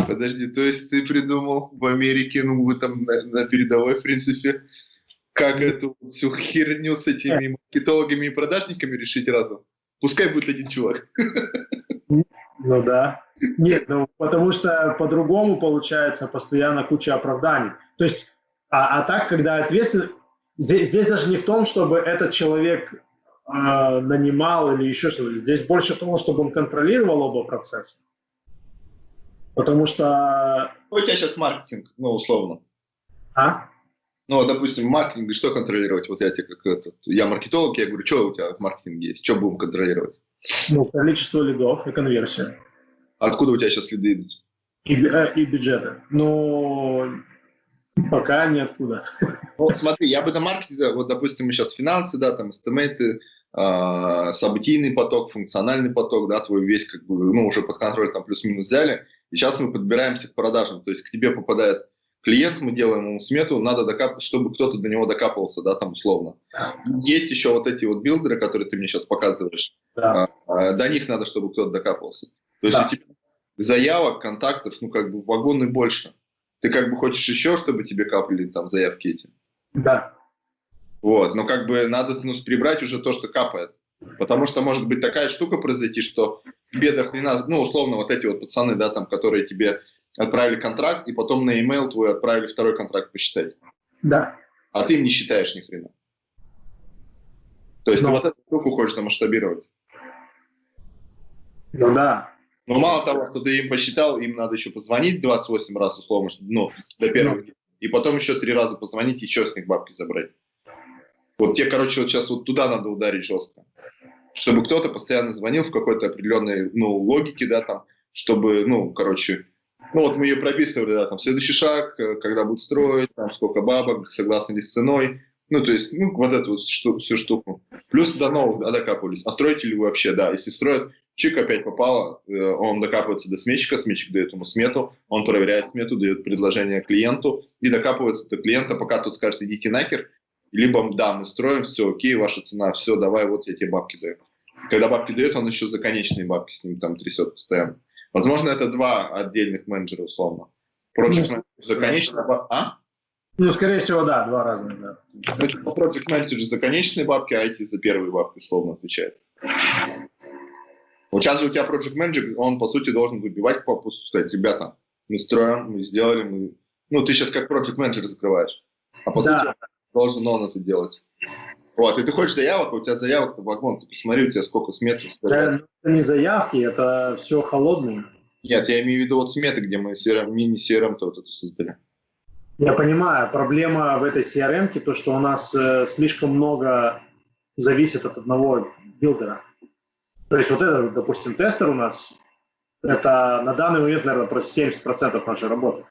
Подожди, то есть ты придумал в Америке, ну вы там на, на передовой, в принципе, как эту всю херню с этими маркетологами и продажниками решить разом? Пускай будет один чувак. Ну да. Нет, ну потому что по-другому получается постоянно куча оправданий. То есть, а, а так, когда ответственность... Здесь, здесь даже не в том, чтобы этот человек э, нанимал или еще что-то. Здесь больше того, чтобы он контролировал оба процесса. Потому что... У тебя сейчас маркетинг, ну, условно. А? Ну, допустим, маркетинг, что контролировать? Вот я тебе как этот, я маркетолог, я говорю, что у тебя в маркетинге есть, что будем контролировать? Ну, количество лидов и конверсия. Откуда у тебя сейчас лиды идут? И, э, и бюджеты. Но пока ниоткуда. Ну, смотри, я бы на маркетинге, вот, допустим, мы сейчас финансы, да, там, эстимейты, э, событийный поток, функциональный поток, да, твой весь, как бы, ну, уже под контроль там плюс-минус взяли, и сейчас мы подбираемся к продажам, то есть к тебе попадает клиент, мы делаем ему смету, надо докапывать, чтобы кто-то до него докапывался, да, там условно. Есть еще вот эти вот билдеры, которые ты мне сейчас показываешь, да. а, до них надо, чтобы кто-то докапывался. То есть да. у тебя заявок, контактов, ну, как бы вагоны больше. Ты как бы хочешь еще, чтобы тебе капали там заявки эти? Да. Вот, но как бы надо ну, прибрать уже то, что капает. Потому что может быть такая штука произойти, что тебе до хрена, ну, условно, вот эти вот пацаны, да, там, которые тебе отправили контракт, и потом на e-mail твой отправили второй контракт посчитать. Да. А ты им не считаешь ни хрена. То есть Но... ты вот эту штуку хочешь масштабировать. Ну да. Но мало того, что ты им посчитал, им надо еще позвонить 28 раз, условно, ну, до первого. Ну. И потом еще три раза позвонить и еще с них бабки забрать. Вот те, короче, вот сейчас вот туда надо ударить жестко. Чтобы кто-то постоянно звонил в какой-то определенной, ну, логике, да, там, чтобы, ну, короче, ну вот мы ее прописывали, да, там следующий шаг, э, когда будут строить, там сколько бабок, согласны ли с ценой, ну то есть, ну вот эту вот шту, всю штуку. Плюс до новых, да, докапывались. А строите ли вы вообще, да, если строят, чик опять попало, э, он докапывается до сметчика, сметчик дает ему смету, он проверяет смету, дает предложение клиенту и докапывается до клиента, пока тот скажет, идите нахер, либо да, мы строим, все, окей, ваша цена, все, давай, вот я тебе бабки даю. Когда бабки дает, он еще за конечные бабки с ним там трясет постоянно. Возможно, это два отдельных менеджера, условно. Project Manager за конечные бабки. А? Ну, скорее всего, да, два разных, да. Project Manager за конечные бабки, а IT за первые бабки, условно, отвечает. Вот сейчас же у тебя Project Manager, он, по сути, должен выбивать попусту, сказать, ребята, мы строим, мы сделали, мы... Ну, ты сейчас как Project Manager закрываешь. А по да. сути, должен он это делать. Вот, и ты хочешь заявок, а у тебя заявок-то вагон, ты посмотри, у тебя сколько смет. Да, это не заявки, это все холодные. Нет, я имею в виду вот сметы, где мы CRM, мини-CRM-то вот эту создали. Я понимаю, проблема в этой CRM, то, что у нас э, слишком много зависит от одного билдера. То есть вот этот, допустим, тестер у нас, это на данный момент, наверное, про 70% нашей работы.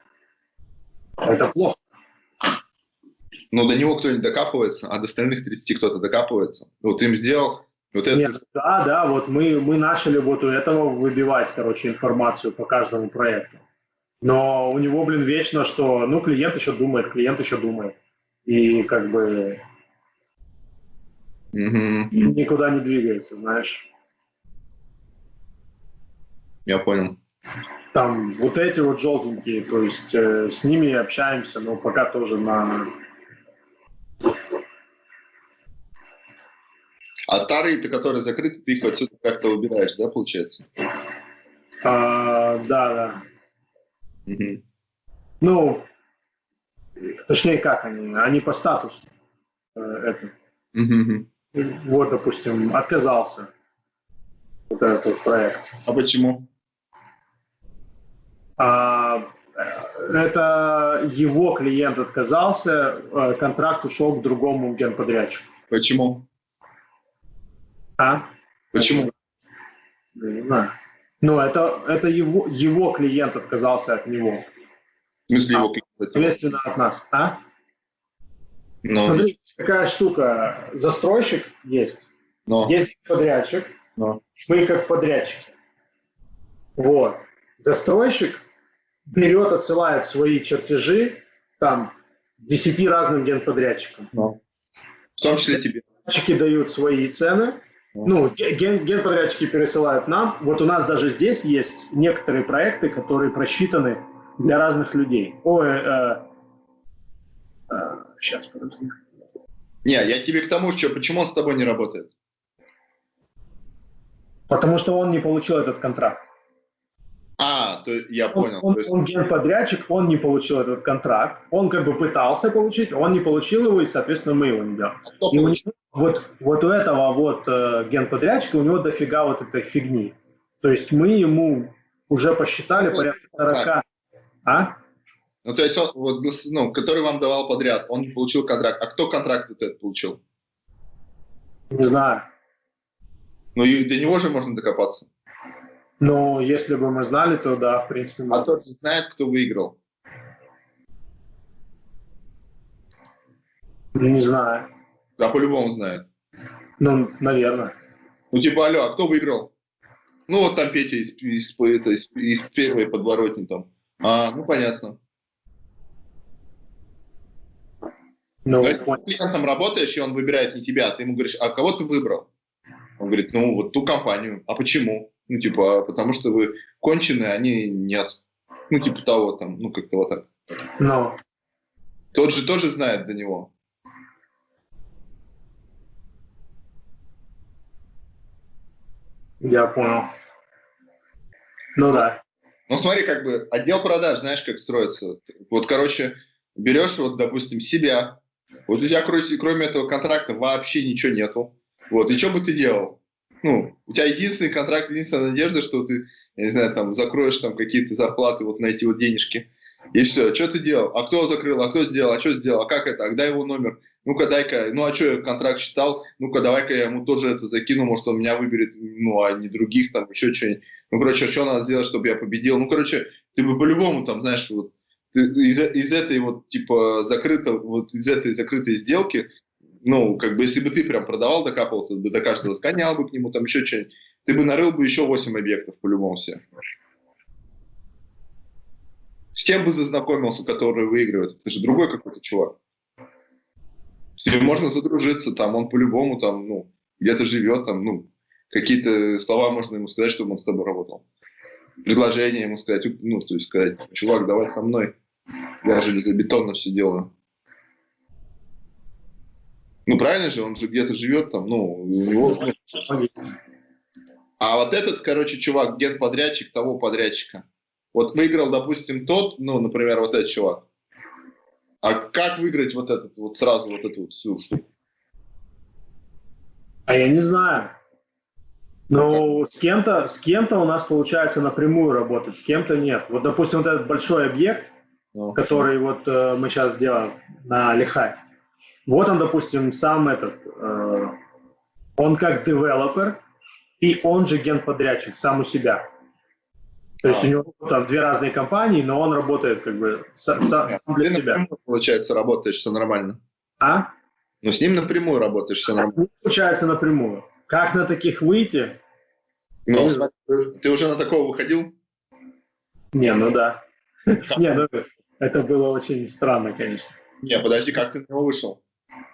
Это плохо. Но до него кто-нибудь докапывается, а до остальных 30 кто-то докапывается. Вот им сделал, вот это... Нет, да, да, вот мы, мы начали вот у этого выбивать, короче, информацию по каждому проекту. Но у него, блин, вечно, что, ну, клиент еще думает, клиент еще думает. И как бы угу. никуда не двигается, знаешь. Я понял. Там вот эти вот желтенькие, то есть э, с ними общаемся, но пока тоже на А старые-то, которые закрыты, ты их отсюда как-то убираешь, да, получается? А, да, да. Угу. Ну, точнее как они? Они по статусу. Э, это. Угу. Вот, допустим, отказался вот этот проект. А почему? А, это его клиент отказался, э, контракт ушел к другому генподрядчику. Почему? А? Почему? не знаю. Ну, это, это его, его клиент отказался от него. В смысле его клиент? Соответственно, от нас. А? Но... Смотри, какая штука. Застройщик есть. Но... Есть подрядчик. Но... Мы как подрядчики. Вот. Застройщик берет, отсылает свои чертежи там десяти разным генподрядчикам. Но. В том числе тебе. Подрядчики дают свои цены, ну, ген, генподрядчики пересылают нам. Вот у нас даже здесь есть некоторые проекты, которые просчитаны для разных людей. Ой, э, э, сейчас, подожди. Не, я тебе к тому, что почему он с тобой не работает? Потому что он не получил этот контракт. А, то я понял. Он, то есть... он генподрядчик, он не получил этот контракт, он как бы пытался получить, он не получил его, и, соответственно, мы его не И у получил? него, вот, вот у этого вот э, генподрядчика у него дофига вот этой фигни. То есть мы ему уже посчитали Ну, порядка 40. А? Ну, то есть, он, вот, ну, который вам давал подряд, он не получил контракт. А кто контракт вот этот получил? Не знаю. Ну, и до него же можно докопаться. Но если бы мы знали, то да, в принципе, А мы... тот же знает, кто выиграл. не знаю. Да, по-любому знает. Ну, наверное. Ну, типа, алло, а кто выиграл? Ну, вот там Петя из, из, это, из, из первой подворотни там. А, ну, понятно. Ну, Но если с клиентом работаешь, и он выбирает не тебя, а ты ему говоришь, а кого ты выбрал? Он говорит, ну, вот ту компанию. А почему? Ну, типа, «А потому что вы конченые, они нет. Ну, типа того там, ну, как-то вот так. ну, Тот же тоже знает до него. я понял. Ну да. Ну, смотри, как бы отдел продаж, знаешь, как строится. Вот, короче, берешь, вот, допустим, себя. Вот у тебя, кроме, кроме этого контракта, вообще ничего нету. Вот, и что бы ты делал? Ну, у тебя единственный контракт, единственная надежда, что ты, я не знаю, там, закроешь там какие-то зарплаты, вот на эти вот денежки. И все. Что ты делал? А кто закрыл? А кто сделал? А что сделал? А как это? А дай его номер. Ну-ка, дай-ка. Ну, а что я контракт читал? Ну-ка, давай-ка я ему тоже это закину. Может, он меня выберет, ну, а не других, там, еще что-нибудь. Ну, короче, что надо сделать, чтобы я победил? Ну, короче, ты бы по-любому, там, знаешь, вот, ты из, из этой вот, типа, закрыто, вот из этой закрытой сделки, ну, как бы, если бы ты прям продавал, докапывался бы до каждого, сгонял бы к нему, там, еще что-нибудь, ты бы нарыл бы еще 8 объектов по-любому все. С кем бы зазнакомился, который выигрывает? Это же другой какой-то чувак. С ним можно задружиться, там, он по-любому там, ну, где-то живет, там, ну, какие-то слова можно ему сказать, чтобы он с тобой работал. Предложение ему сказать, ну, то есть сказать, чувак, давай со мной, я железобетонно все делаю. Ну, правильно же, он же где-то живет там, ну, у него... А вот этот, короче, чувак, генподрядчик того подрядчика, вот выиграл, допустим, тот, ну, например, вот этот чувак. А как выиграть вот этот, вот сразу вот эту вот всю штуку? А я не знаю. Ну, с кем-то, с кем-то у нас получается напрямую работать, с кем-то нет. Вот, допустим, вот этот большой объект, Ну, который вот э, мы сейчас делаем на Лихай. Вот он, допустим, сам этот, э, он как девелопер, и он же генподрядчик, сам у себя. То есть А. у него там две разные компании, но он работает как бы со- сам для Ты себя. напрямую, получается, работаешь, все нормально. А? Ну, с ним напрямую работаешь, все нормально. Получается напрямую. Как на таких выйти? Ну, ты уже на такого выходил? Не, ну да. Не, ну это было очень странно, конечно. Не, подожди, как ты на него вышел?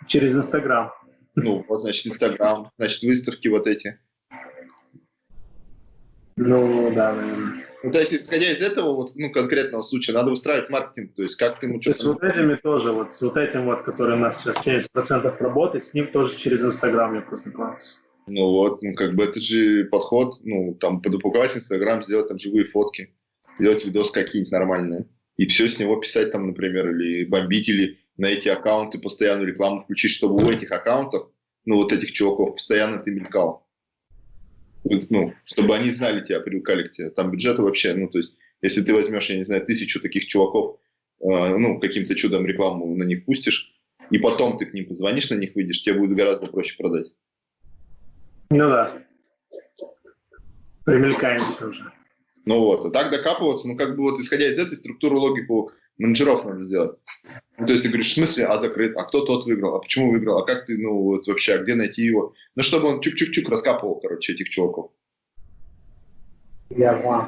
Через Инстаграм. Ну, вот, значит, Инстаграм, значит, выставки вот эти. Ну да, наверное. Ну, то есть, исходя из этого, вот, ну, конкретного случая, надо устраивать маркетинг, то есть, как ты ему То есть вот этими тоже, вот с вот этим вот, который у нас сейчас 70% работы, с ним тоже через Инстаграм я познакомился. Ну вот, ну как бы это же подход, ну там подупаковать Инстаграм, сделать там живые фотки, сделать видос какие-нибудь нормальные. И все с него писать там, например, или бомбить, или на эти аккаунты постоянную рекламу включить, чтобы у этих аккаунтов, ну вот этих чуваков, постоянно ты мелькал. Ну, чтобы они знали тебя, привыкали к тебе. Там бюджеты вообще, ну то есть, если ты возьмешь, я не знаю, тысячу таких чуваков, э, ну каким-то чудом рекламу на них пустишь, и потом ты к ним позвонишь, на них выйдешь, тебе будет гораздо проще продать. Ну да. Примелькаемся уже. Ну вот, а так докапываться, ну как бы вот исходя из этой структуры логику менеджеров надо сделать. Ну, то есть ты говоришь, в смысле, а закрыт, а кто тот выиграл, а почему выиграл, а как ты, ну вот вообще, а где найти его? Ну чтобы он чук-чук-чук раскапывал, короче, этих чуваков. Я понял.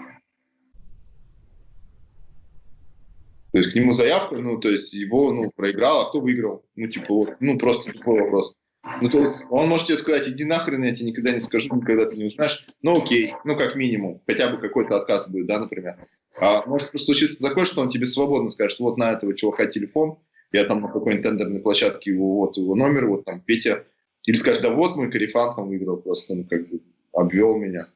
То есть к нему заявка, ну то есть его, ну, проиграл, а кто выиграл? Ну типа вот, ну просто такой вопрос. Ну то есть он может тебе сказать, иди нахрен, я тебе никогда не скажу, никогда ты не узнаешь. Ну окей, ну как минимум, хотя бы какой-то отказ будет, да, например. А может случиться такое, что он тебе свободно скажет, вот на этого чувака телефон, я там на какой-нибудь тендерной площадке, его, вот его номер, вот там Петя. Или скажет, да вот мой корефан там выиграл просто, ну как бы обвел меня.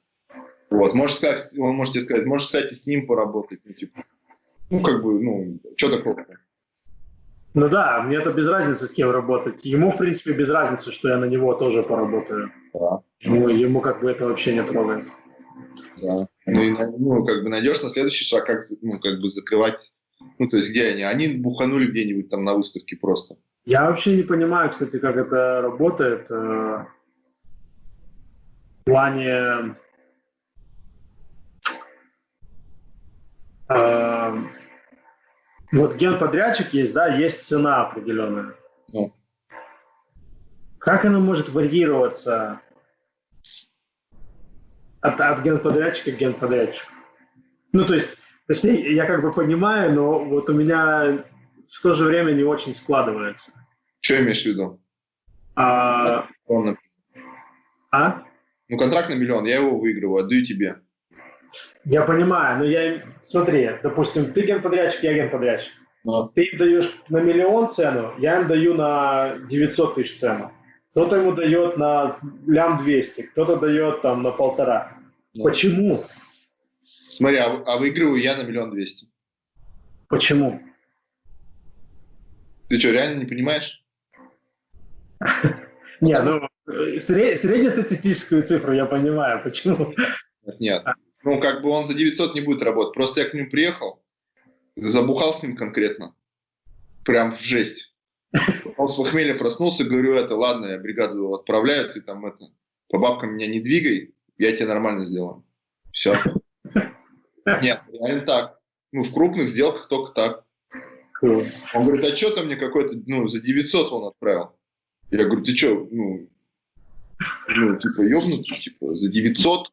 Вот, может, сказать, он можете сказать, может, кстати, с ним поработать, ну, типа, ну, как бы, ну, что такого? Ну да, мне это без разницы, с кем работать. Ему, в принципе, без разницы, что я на него тоже поработаю. Да. Ну, ему как бы это вообще не трогает. Да. Ну, и, ну, как бы найдешь на следующий шаг, как, ну, как бы закрывать, ну, то есть где они? Они буханули где-нибудь там на выставке просто. Я вообще не понимаю, кстати, как это работает. э, В плане... э, Вот генподрядчик есть, да, есть цена определенная. Ну. Как она может варьироваться от, от генподрядчика к генподрядчику? Ну, то есть, точнее, я как бы понимаю, но вот у меня в то же время не очень складывается. Что имеешь в виду? А, Он, а? ну, контракт на миллион, я его выигрываю, отдаю тебе. Я понимаю, но я... Смотри, допустим, ты генподрядчик, я генподрядчик. Но, Ты им даешь на миллион цену, я им даю на 900 тысяч цену. Кто-то ему дает на лям 200, кто-то дает там на полтора. Ну. Почему? Смотри, а, а выигрываю я на миллион двести. Почему? Ты что, реально не понимаешь? Не, ну, э, сре- среднестатистическую цифру я понимаю, почему. Нет. Ну, как бы он за 900 не будет работать. Просто я к нему приехал, забухал с ним конкретно. Прям в жесть. Он с похмелья проснулся, говорю, это, ладно, я бригаду отправляю, ты там это, по бабкам меня не двигай, я тебе нормально сделаю. Все. Нет, реально так. Ну, в крупных сделках только так. Он говорит, а что ты мне какой-то, ну, за 900 он отправил? Я говорю, ты что, ну, ну, типа, ёбнутый, типа, за 900?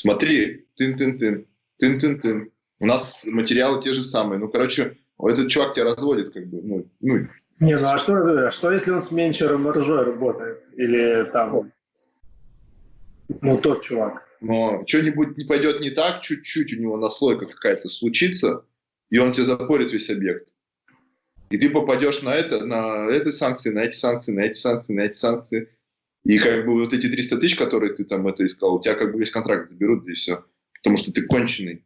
Смотри, тын-тын-тын, тын-тын-тын. У нас материалы те же самые. Ну, короче, этот чувак тебя разводит, как бы, ну, ну, Не, ну а что, это- что если он с меньшей маржой работает? Или там... Ну, тот чувак. но что-нибудь не пойдет не так, чуть-чуть у него наслойка какая-то случится, и он тебе запорит весь объект. И ты попадешь на это, на эти санкции, на эти санкции, на эти санкции, на эти санкции. И как бы вот эти 300 тысяч, которые ты там это искал, у тебя как бы весь контракт заберут, и все. Потому что ты конченый.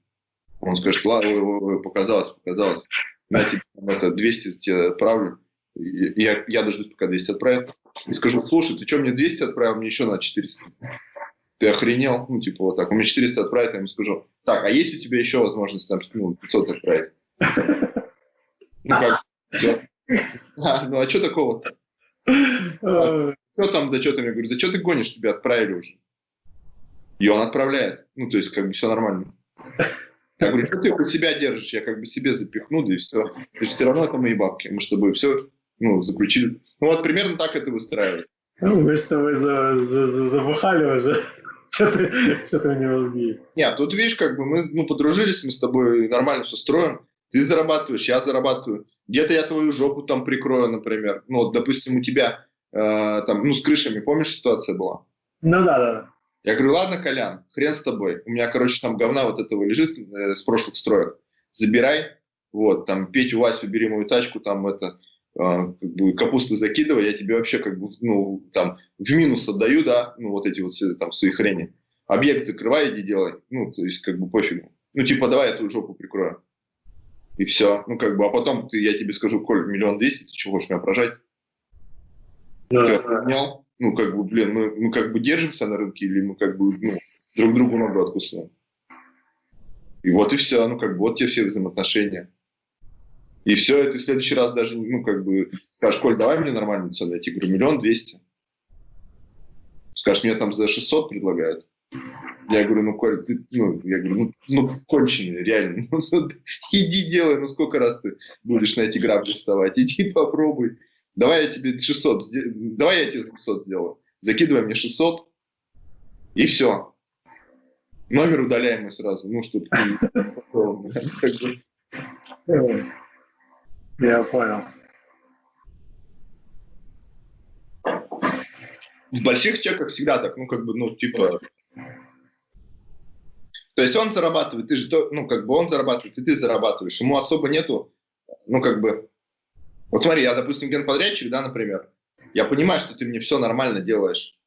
Он скажет, ладно, показалось, показалось. На тебе там это 200 тебе отправлю. Я, я дождусь, пока 200 отправят. И скажу, слушай, ты что, мне 200 отправил, мне еще на 400. Ты охренел? Ну, типа вот так. Он мне 400 отправит, я ему скажу, так, а есть у тебя еще возможность там, ну, 500 отправить? Ну, как? А, ну, а что такого-то? Что там, да что ты мне? Говорю, да что ты гонишь, тебя отправили уже. И он отправляет. Ну, то есть, как бы все нормально. Я говорю, что ты у себя держишь? Я как бы себе запихну, да и все. То есть, все равно это мои бабки. Мы с тобой все, ну, заключили. Ну, вот примерно так это выстраивается. Ну, вы что, вы за, за- за- забухали уже? Что ты, что ты у него сгиб? Нет, тут видишь, как бы мы ну, подружились, мы с тобой нормально все строим. Ты зарабатываешь, я зарабатываю. Где-то я твою жопу там прикрою, например. Ну, вот, допустим, у тебя там, ну, с крышами, помнишь, ситуация была? Ну да, да. Я говорю, ладно, Колян, хрен с тобой. У меня, короче, там говна вот этого лежит э, с прошлых строек. Забирай, вот, там, Петю, Васю, бери мою тачку, там, это, э, как бы капусту закидывай, я тебе вообще, как бы, ну, там, в минус отдаю, да, ну, вот эти вот все, там, свои хрени. Объект закрывай, иди делай. Ну, то есть, как бы, пофигу. Ну, типа, давай я твою жопу прикрою. И все. Ну, как бы, а потом ты, я тебе скажу, Коль, миллион двести, ты чего хочешь меня прожать? Да, Ты охренел? Ну, как бы, блин, мы, мы как бы держимся на рынке или мы как бы, ну, друг другу ногу откусываем? И вот и все, ну, как бы, вот те все взаимоотношения. И все, это в следующий раз даже, ну, как бы, скажешь, Коль, давай мне нормальную цену. Я тебе говорю, миллион двести. Скажешь, мне там за 600 предлагают. Я говорю, ну, Коль, ты, ну, я говорю, ну, ну конченый, реально. Ну, ну, иди делай, ну, сколько раз ты будешь на эти грабли вставать? Иди попробуй. Давай я тебе 600, сде- давай я тебе 600 сделаю. Закидывай мне 600, и все. Номер удаляем мы сразу, ну, чтобы... Я понял. В больших чеках всегда так, ну, как бы, ну, типа... То есть он зарабатывает, ты же, ну, как бы он зарабатывает, и ты зарабатываешь. Ему особо нету, ну, как бы... Вот смотри, я, допустим, генподрядчик, да, например, я понимаю, что ты мне все нормально делаешь.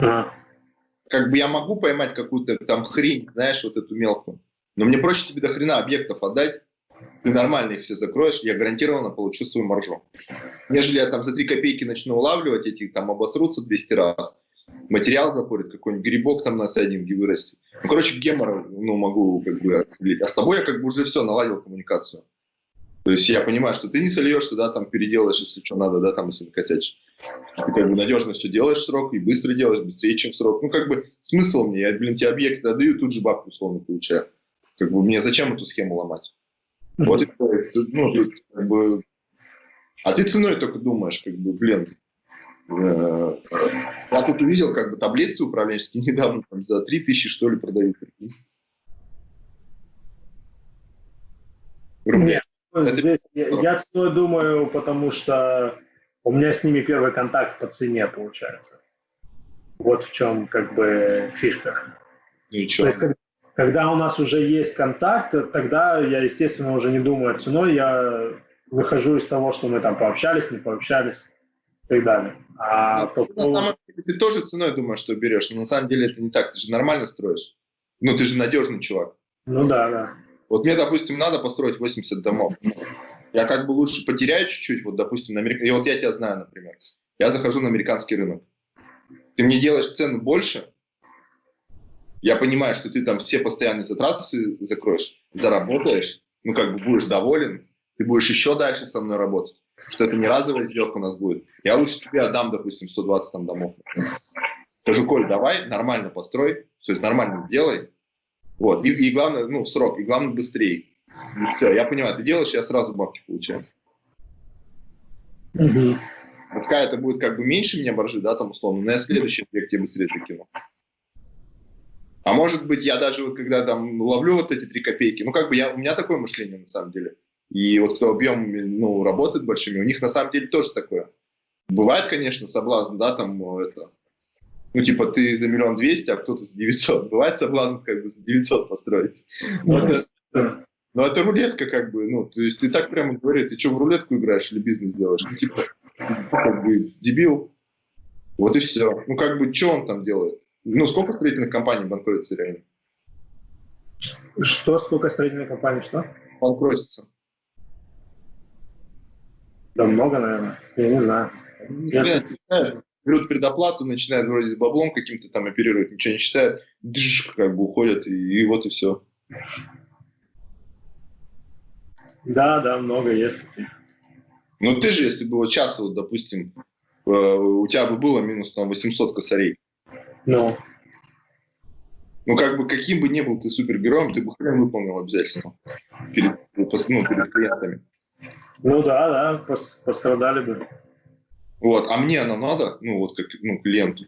А, как бы я могу поймать какую-то там хрень, знаешь, вот эту мелкую, но мне проще тебе до хрена объектов отдать, ты нормально их все закроешь, я гарантированно получу свою маржу. Нежели я там за 3 копейки начну улавливать, эти там обосрутся 200 раз, материал запорит, какой-нибудь грибок там на сайдинге вырастет. Ну, короче, гемор, ну, могу как бы А с тобой я как бы уже все наладил коммуникацию. То есть я понимаю, что ты не сольешься, да, там переделаешь, если что надо, да, там, если накосячишь. Ты как бы надежно все делаешь срок и быстро делаешь, быстрее, чем срок. Ну, как бы смысл мне, я, блин, тебе объект отдаю, тут же бабку условно получаю. Как бы мне зачем эту схему ломать? Вот и ну, тут, как бы... А ты ценой только думаешь, как бы, блин, э, я тут увидел, как бы, таблицы управленческие недавно там, за 3000, что ли, продают. Нет, Здесь я, я ценой думаю, потому что у меня с ними первый контакт по цене получается. Вот в чем как бы фишка. Ничего. То есть, когда у нас уже есть контакт, тогда я, естественно, уже не думаю о ценой, я выхожу из того, что мы там пообщались, не пообщались и так далее. А ну, по... на самом деле, ты тоже ценой думаешь, что берешь, но на самом деле это не так, ты же нормально строишь. Ну, ты же надежный чувак. Ну да, да. Вот мне, допустим, надо построить 80 домов. Я как бы лучше потеряю чуть-чуть, вот, допустим, на Америк... и вот я тебя знаю, например. Я захожу на американский рынок. Ты мне делаешь цену больше, я понимаю, что ты там все постоянные затраты закроешь, заработаешь, ну, как бы будешь доволен, ты будешь еще дальше со мной работать, что это не разовая сделка у нас будет. Я лучше тебе отдам, допустим, 120 там домов. Скажу, Коль, давай, нормально построй, все нормально сделай, вот, и, и главное, ну, в срок, и главное, быстрее. И все, я понимаю, ты делаешь, я сразу бабки получаю. Угу. Пускай это будет как бы меньше меня боржи, да, там условно, но я следующий объект тебе быстрее закину. А может быть, я даже вот когда там ловлю вот эти три копейки, ну как бы я, у меня такое мышление на самом деле. И вот кто объем, ну, работает большими, у них на самом деле тоже такое. Бывает, конечно, соблазн, да, там это, ну, типа, ты за миллион двести, а кто-то за 900. Бывает соблазн как бы за 900 построить. Но ну, это, но это рулетка как бы, ну, то есть ты так прямо говоришь, ты что, в рулетку играешь или бизнес делаешь? Ну, типа, как бы, дебил. Вот и все. Ну, как бы, что он там делает? Ну, сколько строительных компаний банкротится реально? Что, сколько строительных компаний, что? Банкротится. Да много, наверное. Я не знаю. Я, я, я, берут предоплату, начинают вроде с баблом каким-то там оперировать, ничего не считают, дж, как бы уходят, и, и вот и все. Да, да, много есть таких. Ну ты же, если бы вот сейчас, вот, допустим, э, у тебя бы было минус там 800 косарей. Ну. Ну, как бы, каким бы ни был ты супергероем, ты бы хрен выполнил обязательства перед, ну, перед клиентами. Ну да, да, пострадали бы. Вот, а мне оно надо, ну, вот как ну, клиенту.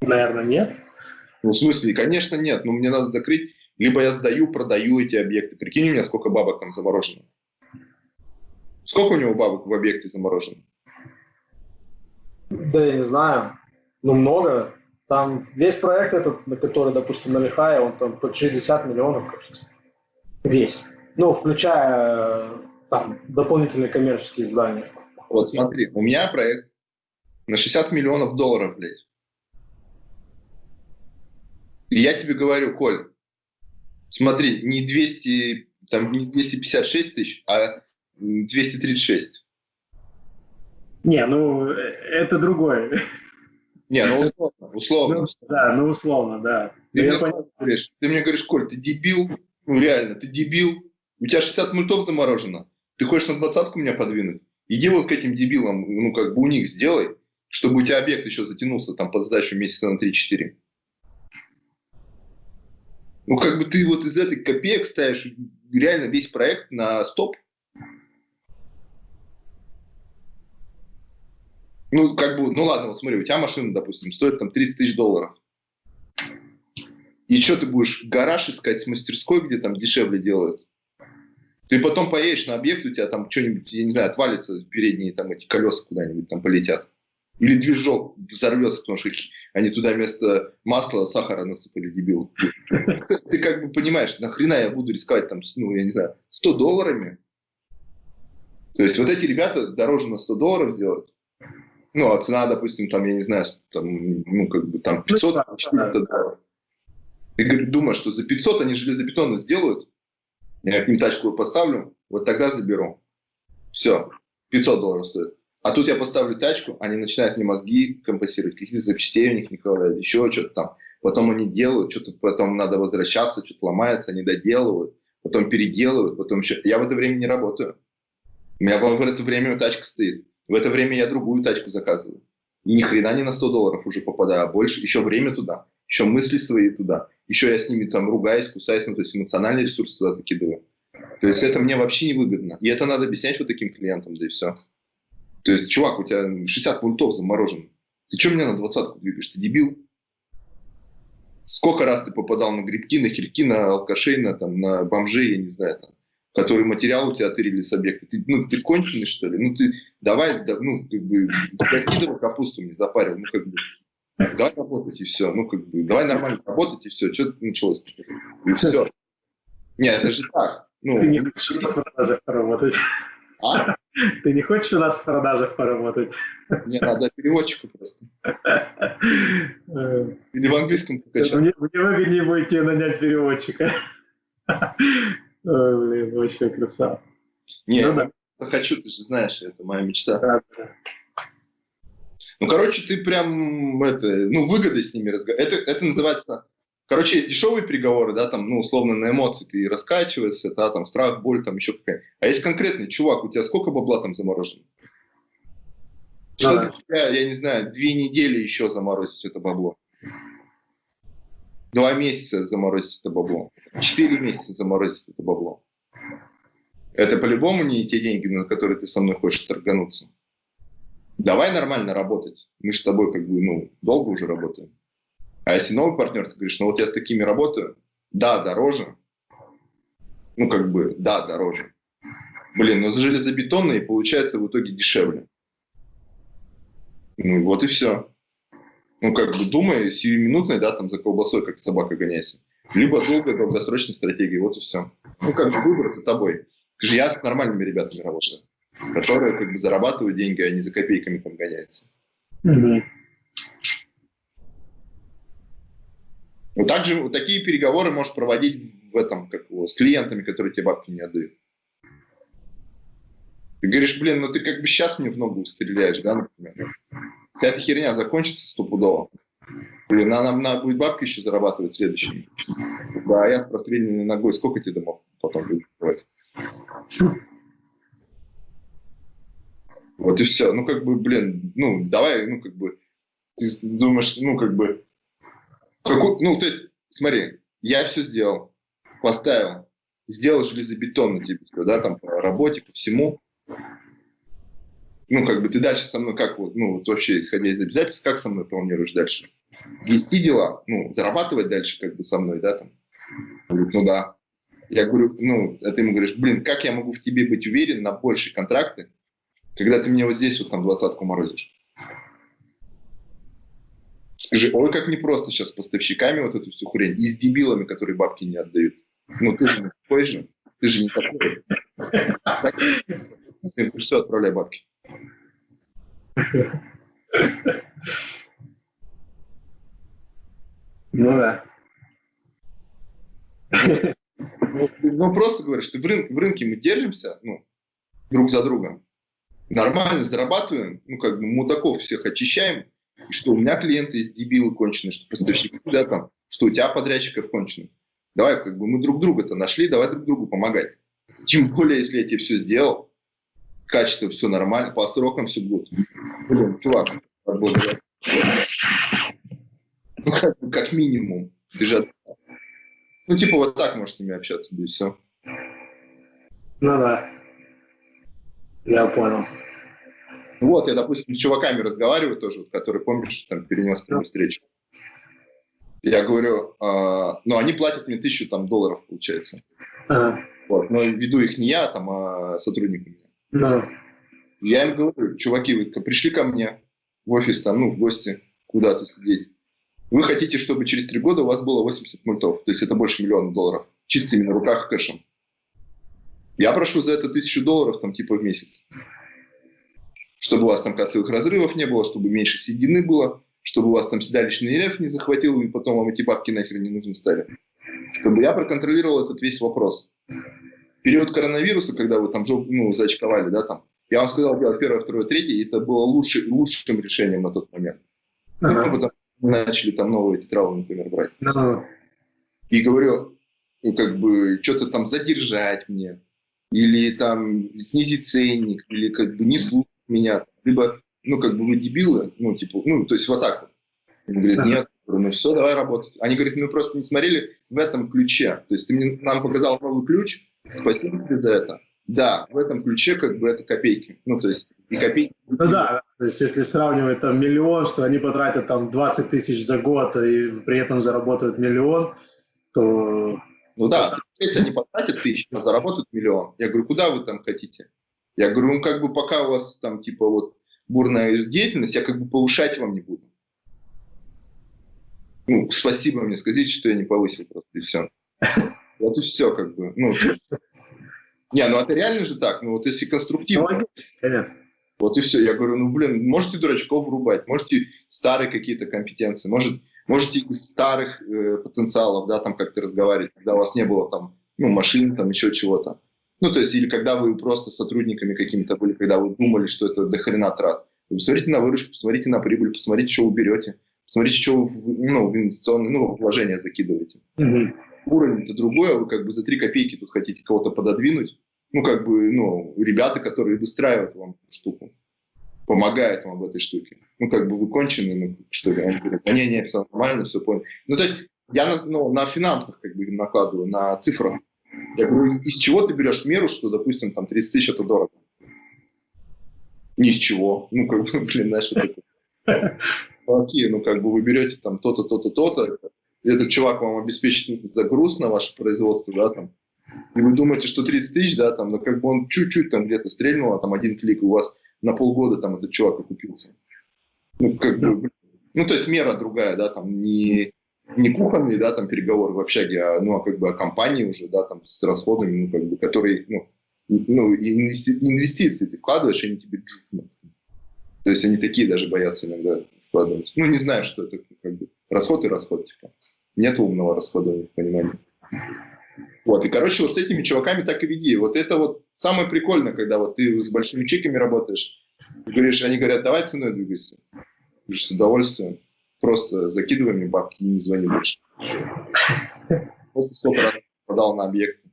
Наверное, нет. Ну, в смысле, конечно, нет. Но мне надо закрыть. Либо я сдаю, продаю эти объекты. Прикинь у меня, сколько бабок там заморожено. Сколько у него бабок в объекте заморожено? Да, я не знаю. Ну, много. Там весь проект этот, на который, допустим, на Лихае, он там по 60 миллионов, кажется. Весь. Ну, включая там дополнительные коммерческие здания. Вот смотри, у меня проект на 60 миллионов долларов, блядь. И я тебе говорю, Коль, смотри, не 200, там не 256 тысяч, а 236. Не, ну это другое. Не, ну условно. условно. Ну, да, ну условно, да. Ты, мне говоришь, ты мне говоришь, Коль, ты дебил, ну реально, ты дебил, у тебя 60 мультов заморожено. Ты хочешь на двадцатку меня подвинуть? Иди вот к этим дебилам, ну, как бы у них сделай, чтобы у тебя объект еще затянулся там под сдачу месяца на 3-4. Ну, как бы ты вот из этой копеек ставишь реально весь проект на стоп. Ну, как бы, ну ладно, вот смотри, у тебя машина, допустим, стоит там 30 тысяч долларов. И что ты будешь гараж искать с мастерской, где там дешевле делают? Ты потом поедешь на объект, у тебя там что-нибудь, я не знаю, отвалится передние там эти колеса куда-нибудь там полетят. Или движок взорвется, потому что они туда вместо масла сахара насыпали, дебил. Ты как бы понимаешь, нахрена я буду рисковать там, ну, я не знаю, 100 долларами? То есть вот эти ребята дороже на 100 долларов сделают. Ну, а цена, допустим, там, я не знаю, там, ну, как бы там 500, ну, 400 долларов. Ты думаешь, что за 500 они железобетонно сделают, я к ним тачку поставлю, вот тогда заберу. Все, 500 долларов стоит. А тут я поставлю тачку, они начинают мне мозги компенсировать, какие-то запчастей у них не хватает, еще что-то там. Потом они делают, что-то потом надо возвращаться, что-то ломается, они доделывают, потом переделывают, потом еще... Я в это время не работаю. У меня в это время тачка стоит. В это время я другую тачку заказываю. И ни хрена не на 100 долларов уже попадаю, а больше, еще время туда, еще мысли свои туда, еще я с ними там ругаюсь, кусаюсь, ну, то есть эмоциональный ресурс туда закидываю. То есть это мне вообще не выгодно. И это надо объяснять вот таким клиентам, да и все. То есть, чувак, у тебя 60 пунктов заморожен. Ты что меня на двадцатку двигаешь? Ты дебил? Сколько раз ты попадал на грибки, на хильки, на алкашей, на, там, на бомжей, я не знаю, там, которые материал у тебя тырили с объекта. Ты, ну, ты конченый, что ли? Ну, ты давай, да, ну, как бы, закидывай капусту мне запарил, ну, как бы, давай работать и все, ну, как бы, давай нормально работать и все, что началось? И все. Нет, это же так. Ну, ты не хочешь у нас в продажах поработать? А? Ты не хочешь у нас в продажах поработать? Мне надо переводчика просто. Или в английском покачать. Мне, мне выгоднее будет тебе нанять переводчика. Ой, блин, вообще красава. Не, ну, да. хочу, ты же знаешь, это моя мечта. Да, да. Ну, короче, ты прям, это, ну, выгодой с ними разговариваешь. Это, это называется Короче, есть дешевые переговоры, да, там, ну, условно, на эмоции ты раскачиваешься, да, там, страх, боль, там, еще какая А есть конкретный чувак, у тебя сколько бабла там заморожено? Что да. тебя, я не знаю, две недели еще заморозить это бабло? Два месяца заморозить это бабло. Четыре месяца заморозить это бабло. Это по-любому не те деньги, на которые ты со мной хочешь торгануться. Давай нормально работать. Мы с тобой как бы, ну, долго уже работаем. А если новый партнер, ты говоришь, ну вот я с такими работаю, да, дороже. Ну, как бы, да, дороже. Блин, ну за железобетонные получается в итоге дешевле. Ну, вот и все. Ну, как бы думай, сиюминутной, да, там за колбасой, как собака гоняйся. Либо долгой долгосрочной стратегии, вот и все. Ну, как бы выбор за тобой. Же я с нормальными ребятами работаю, которые как бы зарабатывают деньги, а не за копейками там гоняются. Mm-hmm. Вот также вот такие переговоры можешь проводить в этом, как его, с клиентами, которые тебе бабки не отдают. Ты говоришь, блин, ну ты как бы сейчас мне в ногу стреляешь, да, например. Вся эта херня закончится стопудово. Блин, а нам надо будет бабки еще зарабатывать следующими. Да, а я с простреленной ногой сколько тебе домов потом будет открывать? Вот и все. Ну, как бы, блин, ну, давай, ну, как бы, ты думаешь, ну, как бы, какой, ну, то есть, смотри, я все сделал, поставил, сделал железобетонно тебе, да, там, по работе, по всему. Ну, как бы ты дальше со мной, как вот, ну, вот вообще, исходя из обязательств, как со мной планируешь дальше? Вести дела, ну, зарабатывать дальше, как бы, со мной, да, там? Говорит, ну, да. Я говорю, ну, а ты ему говоришь, блин, как я могу в тебе быть уверен на большие контракты, когда ты мне вот здесь вот там двадцатку морозишь? Скажи, ой, как непросто сейчас с поставщиками вот эту всю хрень, и с дебилами, которые бабки не отдают. Ну, ты же не такой же. Ты же не такой. Ты все, отправляй бабки. Ну да. Ну, ну просто говоришь, что в, рын, в рынке мы держимся ну, друг за другом, нормально зарабатываем, ну как бы мудаков всех очищаем, и что у меня клиенты есть дебилы конченые, что поставщики, да, там, что у тебя подрядчиков конченые. Давай, как бы мы друг друга-то нашли, давай друг другу помогать. Тем более, если я тебе все сделал, качество все нормально, по срокам все будет. Блин, чувак, работает. Ну, как, как минимум. Ты же... Ну, типа, вот так можешь с ними общаться, да и все. Ну да. Я понял. Вот, я, допустим, с чуваками разговариваю тоже, которые, помнишь, там перенес мне встречу. Я говорю, э, ну, они платят мне тысячу там, долларов, получается. Ага. Вот, но веду их не я, там, а сотрудник. Да. Я им говорю, чуваки, вы пришли ко мне в офис, там, ну, в гости, куда-то сидеть. Вы хотите, чтобы через три года у вас было 80 мультов, то есть это больше миллиона долларов, чистыми на руках кэшем. Я прошу за это тысячу долларов, там, типа, в месяц. чтобы у вас там кольцевых разрывов не было, чтобы меньше седины было, чтобы у вас там седалищный рельеф не захватил, и потом вам эти бабки нахер не нужны стали. Чтобы я проконтролировал этот весь вопрос. В период коронавируса, когда вы там ну, зачковали, да, там, я вам сказал делать первое, второе, третье, и это было лучше, лучшим решением на тот момент. Ага. Ну, потому мы начали там новые тетравы, например, брать. Ага. И говорю, ну, как бы, что-то там задержать мне, или там снизить ценник, или как бы не слушать меня, либо, ну, как бы вы дебилы, ну, типа, ну, то есть вот так вот. Он говорит, ага. нет, ну все, давай работать. Они говорят, мы просто не смотрели в этом ключе. То есть ты мне, нам показал новый ключ, спасибо тебе за это. Да, в этом ключе как бы это копейки. Ну, то есть и копейки. Ну да, то есть если сравнивать там миллион, что они потратят там 20 тысяч за год и при этом заработают миллион, то... Ну да, если они потратят тысячу, а заработают миллион. Я говорю, куда вы там хотите? Я говорю, ну как бы пока у вас там типа вот бурная деятельность, я как бы повышать вам не буду. Ну, спасибо мне, скажите, что я не повысил просто, и все. Вот и все, как бы. Ну, не, ну это реально же так. Ну вот если конструктивно. Конечно. Вот и все. Я говорю, ну блин, можете дурачков врубать, можете старые какие-то компетенции, может, можете из старых э, потенциалов, да, там как-то разговаривать, когда у вас не было там, ну, машин, там еще чего-то. Ну, то есть, или когда вы просто сотрудниками какими-то были, когда вы думали, что это дохрена трат. Вы посмотрите на выручку, посмотрите на прибыль, посмотрите, что вы берете, посмотрите, что вы ну, в инвестиционные ну, вложения закидываете. Угу. Уровень-то другой, а вы как бы за три копейки тут хотите кого-то пододвинуть ну, как бы, ну, ребята, которые выстраивают вам штуку, помогают вам в этой штуке. Ну, как бы вы кончены, ну, что ли, они говорят, не, не, все нормально, все понял. Ну, то есть я на, ну, на финансах как бы накладываю, на цифрах. Я говорю, из чего ты берешь меру, что, допустим, там 30 тысяч это дорого? Ни с чего. Ну, как бы, блин, знаешь, что такое. Окей, ну, как бы вы берете там то-то, то-то, то-то, этот чувак вам обеспечит загруз на ваше производство, да, там, и вы думаете, что 30 тысяч, да, там, но как бы он чуть-чуть там где-то стрельнул, а там один клик, у вас на полгода там этот чувак окупился. Ну, как бы, ну, то есть мера другая, да, там, не, не кухонный, да, там, переговоры в общаге, а, ну, а как бы о компании уже, да, там, с расходами, ну, как бы, которые, ну, ну инвести, инвестиции ты вкладываешь, они тебе джукнут. То есть они такие даже боятся иногда вкладывать. Ну, не знаю, что это, как бы, расход и расход, типа. Нет умного расхода, понимания. Вот, и, короче, вот с этими чуваками так и веди. Вот это вот самое прикольное, когда вот ты с большими чеками работаешь, говоришь, они говорят, давай ценой двигайся. Говоришь, с удовольствием. Просто закидывай мне бабки не звони больше. Просто сколько раз продал на объекты.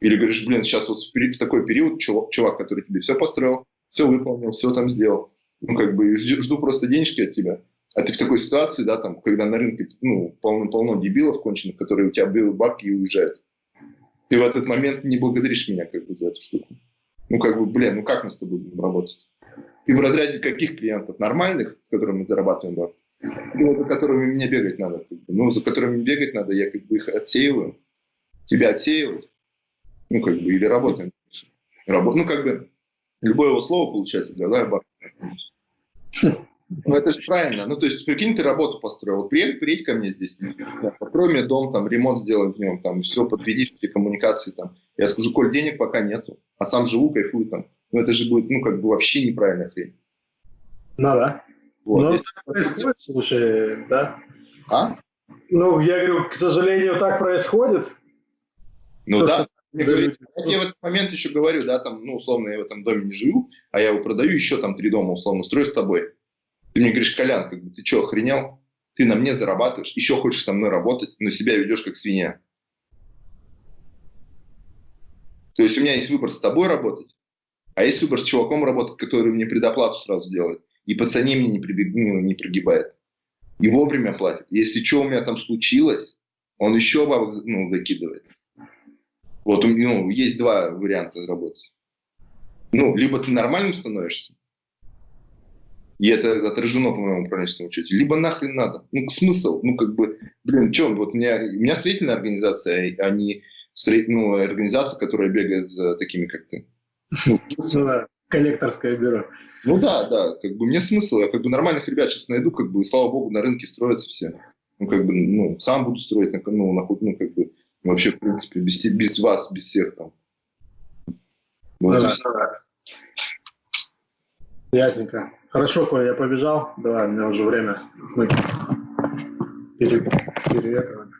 Или говоришь, блин, сейчас вот в такой период чувак, чувак, который тебе все построил, все выполнил, все там сделал. Ну, как бы жду, жду просто денежки от тебя. А ты в такой ситуации, да, там, когда на рынке, ну, полно-полно дебилов конченых, которые у тебя берут бабки и уезжают ты в этот момент не благодаришь меня как бы за эту штуку. Ну, как бы, блин, ну как мы с тобой будем работать? Ты в разряде каких клиентов? Нормальных, с которыми мы зарабатываем бабки? Или за которыми мне бегать надо? Как бы? Ну, за которыми бегать надо, я как бы их отсеиваю. Тебя отсеивают. Ну, как бы, или работаем. Рабо... Ну, как бы, любое его слово получается, да, да, бабки. Ну, это же правильно. Ну, то есть, прикинь, ты работу построил. Приедь, приедь ко мне здесь, построй мне дом, там, ремонт сделай в нем, там, все, подведи все коммуникации, там. Я скажу, Коль, денег пока нету, а сам живу, кайфую там. Ну, это же будет, ну, как бы вообще неправильная хрень. Ну, да. Вот. Ну, так происходит, слушай, да? А? Ну, я говорю, к сожалению, так происходит. Ну, То, да. Я, говорю, я в этот момент еще говорю, да, там, ну, условно, я в этом доме не живу, а я его продаю, еще там три дома, условно, строю с тобой. Ты мне говоришь, Колян, как бы, ты что, охренел? Ты на мне зарабатываешь, еще хочешь со мной работать, но себя ведешь как свинья. То есть у меня есть выбор с тобой работать, а есть выбор с чуваком работать, который мне предоплату сразу делает. И по цене мне не, прибег, ну, не прогибает. И вовремя платит. Если что у меня там случилось, он еще бабок ну, закидывает. Вот ну, есть два варианта работать. Ну, либо ты нормальным становишься, и это отражено по моему управленческому учете. Либо нахрен надо. Ну, смысл? Ну, как бы, блин, что, вот у меня, у меня строительная организация, а не строить, ну, организация, которая бегает за такими, как ты. Коллекторское бюро. Ну да, да, как бы мне смысл, я как бы нормальных ребят сейчас найду, как бы, слава богу, на рынке строятся все. Ну, как бы, ну, сам буду строить, ну, на, ну, как бы, вообще, в принципе, без, без вас, без всех там. Вот, да, да. Ясненько. Хорошо, Коля, я побежал. Давай, у меня уже время. Мы пере... переветриваем.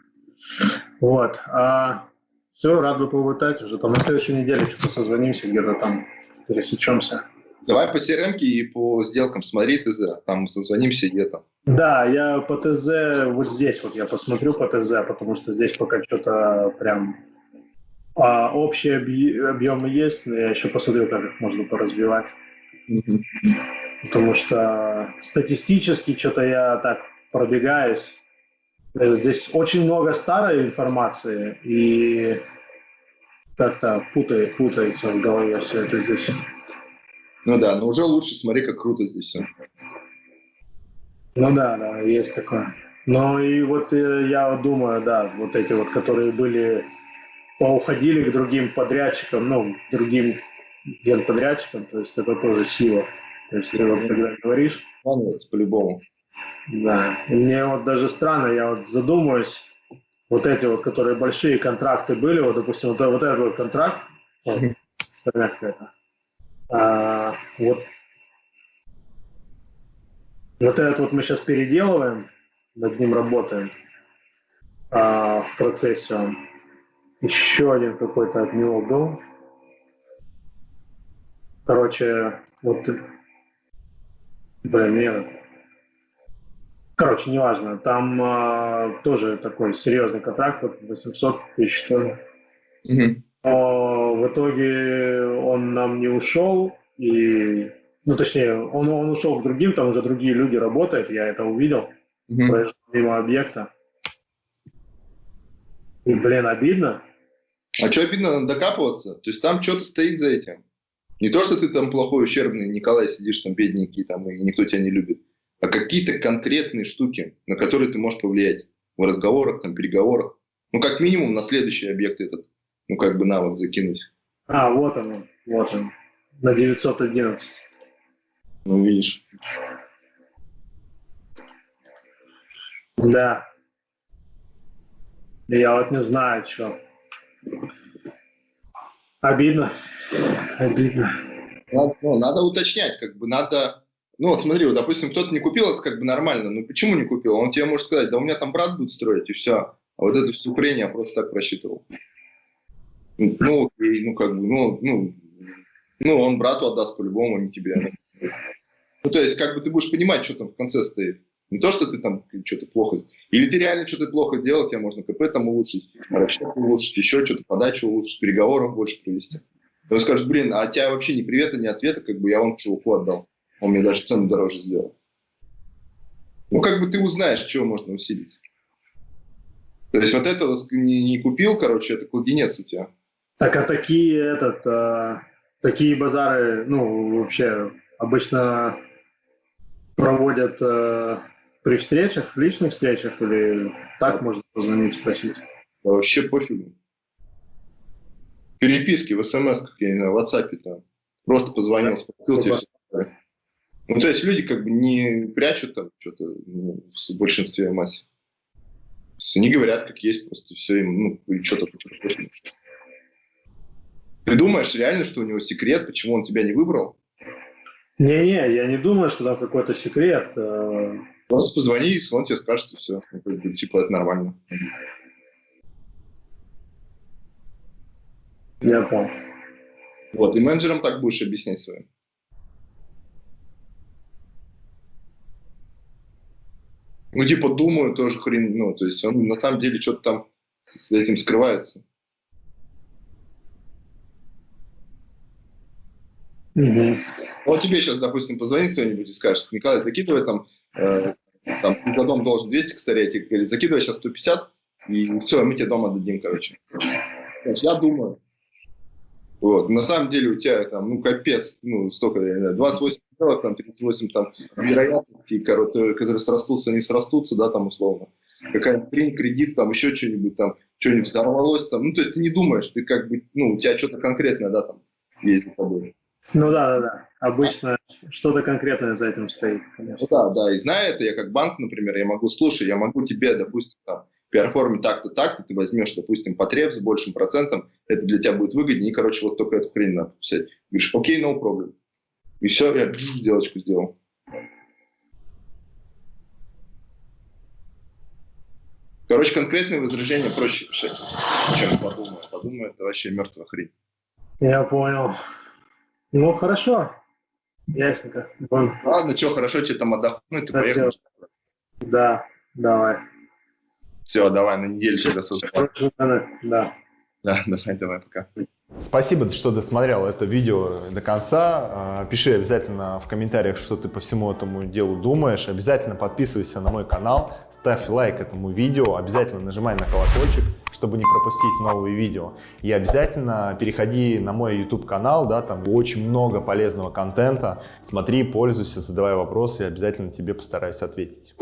Вот. А, все, рад бы побытать уже. Там на следующей неделе что-то созвонимся, где-то там пересечемся. Давай по CRM и по сделкам смотри ТЗ, там созвонимся где-то. Да, я по ТЗ вот здесь вот я посмотрю по ТЗ, потому что здесь пока что-то прям а, общие объемы есть, но я еще посмотрю, как их можно поразбивать. Потому что статистически что-то я так пробегаюсь. Здесь очень много старой информации, и как-то путает, путается в голове все это здесь. Ну да, но уже лучше смотри, как круто здесь все. Ну да, да, есть такое. Ну и вот э, я думаю, да, вот эти вот, которые были, поуходили к другим подрядчикам, ну, другим генподрядчикам, то есть это тоже сила. То есть ты вот когда говоришь... По-любому. Да, и мне вот даже странно, я вот задумываюсь, вот эти вот, которые большие контракты были, вот, допустим, вот, вот этот вот контракт, вот, это, а, вот, вот этот вот мы сейчас переделываем, над ним работаем а, в процессе. Он. Еще один какой-то от него был. Короче, вот, блин, нет. Короче, неважно. Там а, тоже такой серьезный контракт, вот 800 тысяч, ли. Mm-hmm. Но в итоге он нам не ушел, и, ну, точнее, он, он ушел к другим, там уже другие люди работают, я это увидел, mm-hmm. проезжал мимо объекта. И, блин, обидно. А что обидно, надо докапываться? То есть там что-то стоит за этим. Не то, что ты там плохой, ущербный Николай сидишь там бедненький, там, и никто тебя не любит, а какие-то конкретные штуки, на которые ты можешь повлиять в разговорах, там, переговорах. Ну, как минимум, на следующий объект этот, ну, как бы навык закинуть. А, вот он, вот он, на 911. Ну, видишь. Да. Я вот не знаю, что. Обидно. Обидно. Надо, ну, надо уточнять, как бы надо... Ну, смотри, вот, допустим, кто-то не купил, это как бы нормально. Ну, почему не купил? Он тебе может сказать, да у меня там брат будет строить, и все. А вот это все хрень я просто так просчитывал. Ну, окей, ну, как бы, ну, ну, ну, он брату отдаст по-любому, не тебе. Ну, то есть, как бы ты будешь понимать, что там в конце стоит. Не то, что ты там что-то плохо... Или ты реально что-то плохо делал, тебе можно КП там улучшить, расчет улучшить, еще что-то, подачу улучшить, переговоров больше провести. Он скажет, блин, а тебя вообще ни привета, ни ответа, как бы я вам чуваку отдал. Он мне даже цену дороже сделал. Ну, как бы ты узнаешь, чего можно усилить. То есть вот это вот не, не купил, короче, это кладенец у тебя. Так, а такие, этот, а, такие базары, ну, вообще обычно проводят а, при встречах, личных встречах, или так можно позвонить, спросить? Вообще пофигу. Переписки в смс, как я не знаю, в WhatsApp там. Просто позвонил, спросил тебе все. Ну, то есть люди как бы не прячут там что-то ну, в большинстве массе. Они говорят, как есть, просто все им, ну, что-то Ты думаешь реально, что у него секрет, почему он тебя не выбрал? Не-не, я не думаю, что там какой-то секрет. Э, Просто позвони, и он тебе скажет, и все. Типа, это нормально. Я понял. Вот, и менеджерам так будешь объяснять своим. Ну, типа, думаю, тоже хрен, ну, то есть он на самом деле что-то там с этим скрывается. Угу. Вот тебе сейчас, допустим, позвонит кто-нибудь и скажет, Николай, закидывай там Э, там, за дом должен 200, кстати, говорит, закидывай сейчас 150, и все, мы тебе дом отдадим, короче. Значит, я думаю, вот, на самом деле у тебя там, ну, капец, ну, столько, я не знаю, 28 сделок, там, 38 там вероятностей, которые, которые срастутся, не срастутся, да, там, условно. Какая-нибудь хрень, кредит, там, еще что-нибудь, там, что-нибудь взорвалось, там, ну, то есть ты не думаешь, ты как бы, ну, у тебя что-то конкретное, да, там, есть за тобой. Ну да, да, да. Обычно что-то конкретное за этим стоит, конечно. Ну да, да. И зная это, я как банк, например, я могу, слушай, я могу тебе, допустим, там, перформить так-то, так-то, ты возьмешь, допустим, потреб с большим процентом, это для тебя будет выгоднее, и, короче, вот только эту хрень надо писать. Говоришь, окей, no problem. И все, я сделочку сделал. Короче, конкретные возражения проще решать, чем подумаю. Подумаю, это вообще мертвая хрень. Я понял. Ну, хорошо. Ясненько. Вон. Ладно, что, хорошо тебе там отдохнуть, ты поехал. Да, давай. Все, давай, на неделю тогда созвонимся. Да. Да, давай, давай, пока. Спасибо, что досмотрел это видео до конца. А, пиши обязательно в комментариях, что ты по всему этому делу думаешь. Обязательно подписывайся на мой канал, ставь лайк этому видео, обязательно нажимай на колокольчик, чтобы не пропустить новые видео. И обязательно переходи на мой YouTube канал, да, там очень много полезного контента. Смотри, пользуйся, задавай вопросы, и обязательно тебе постараюсь ответить.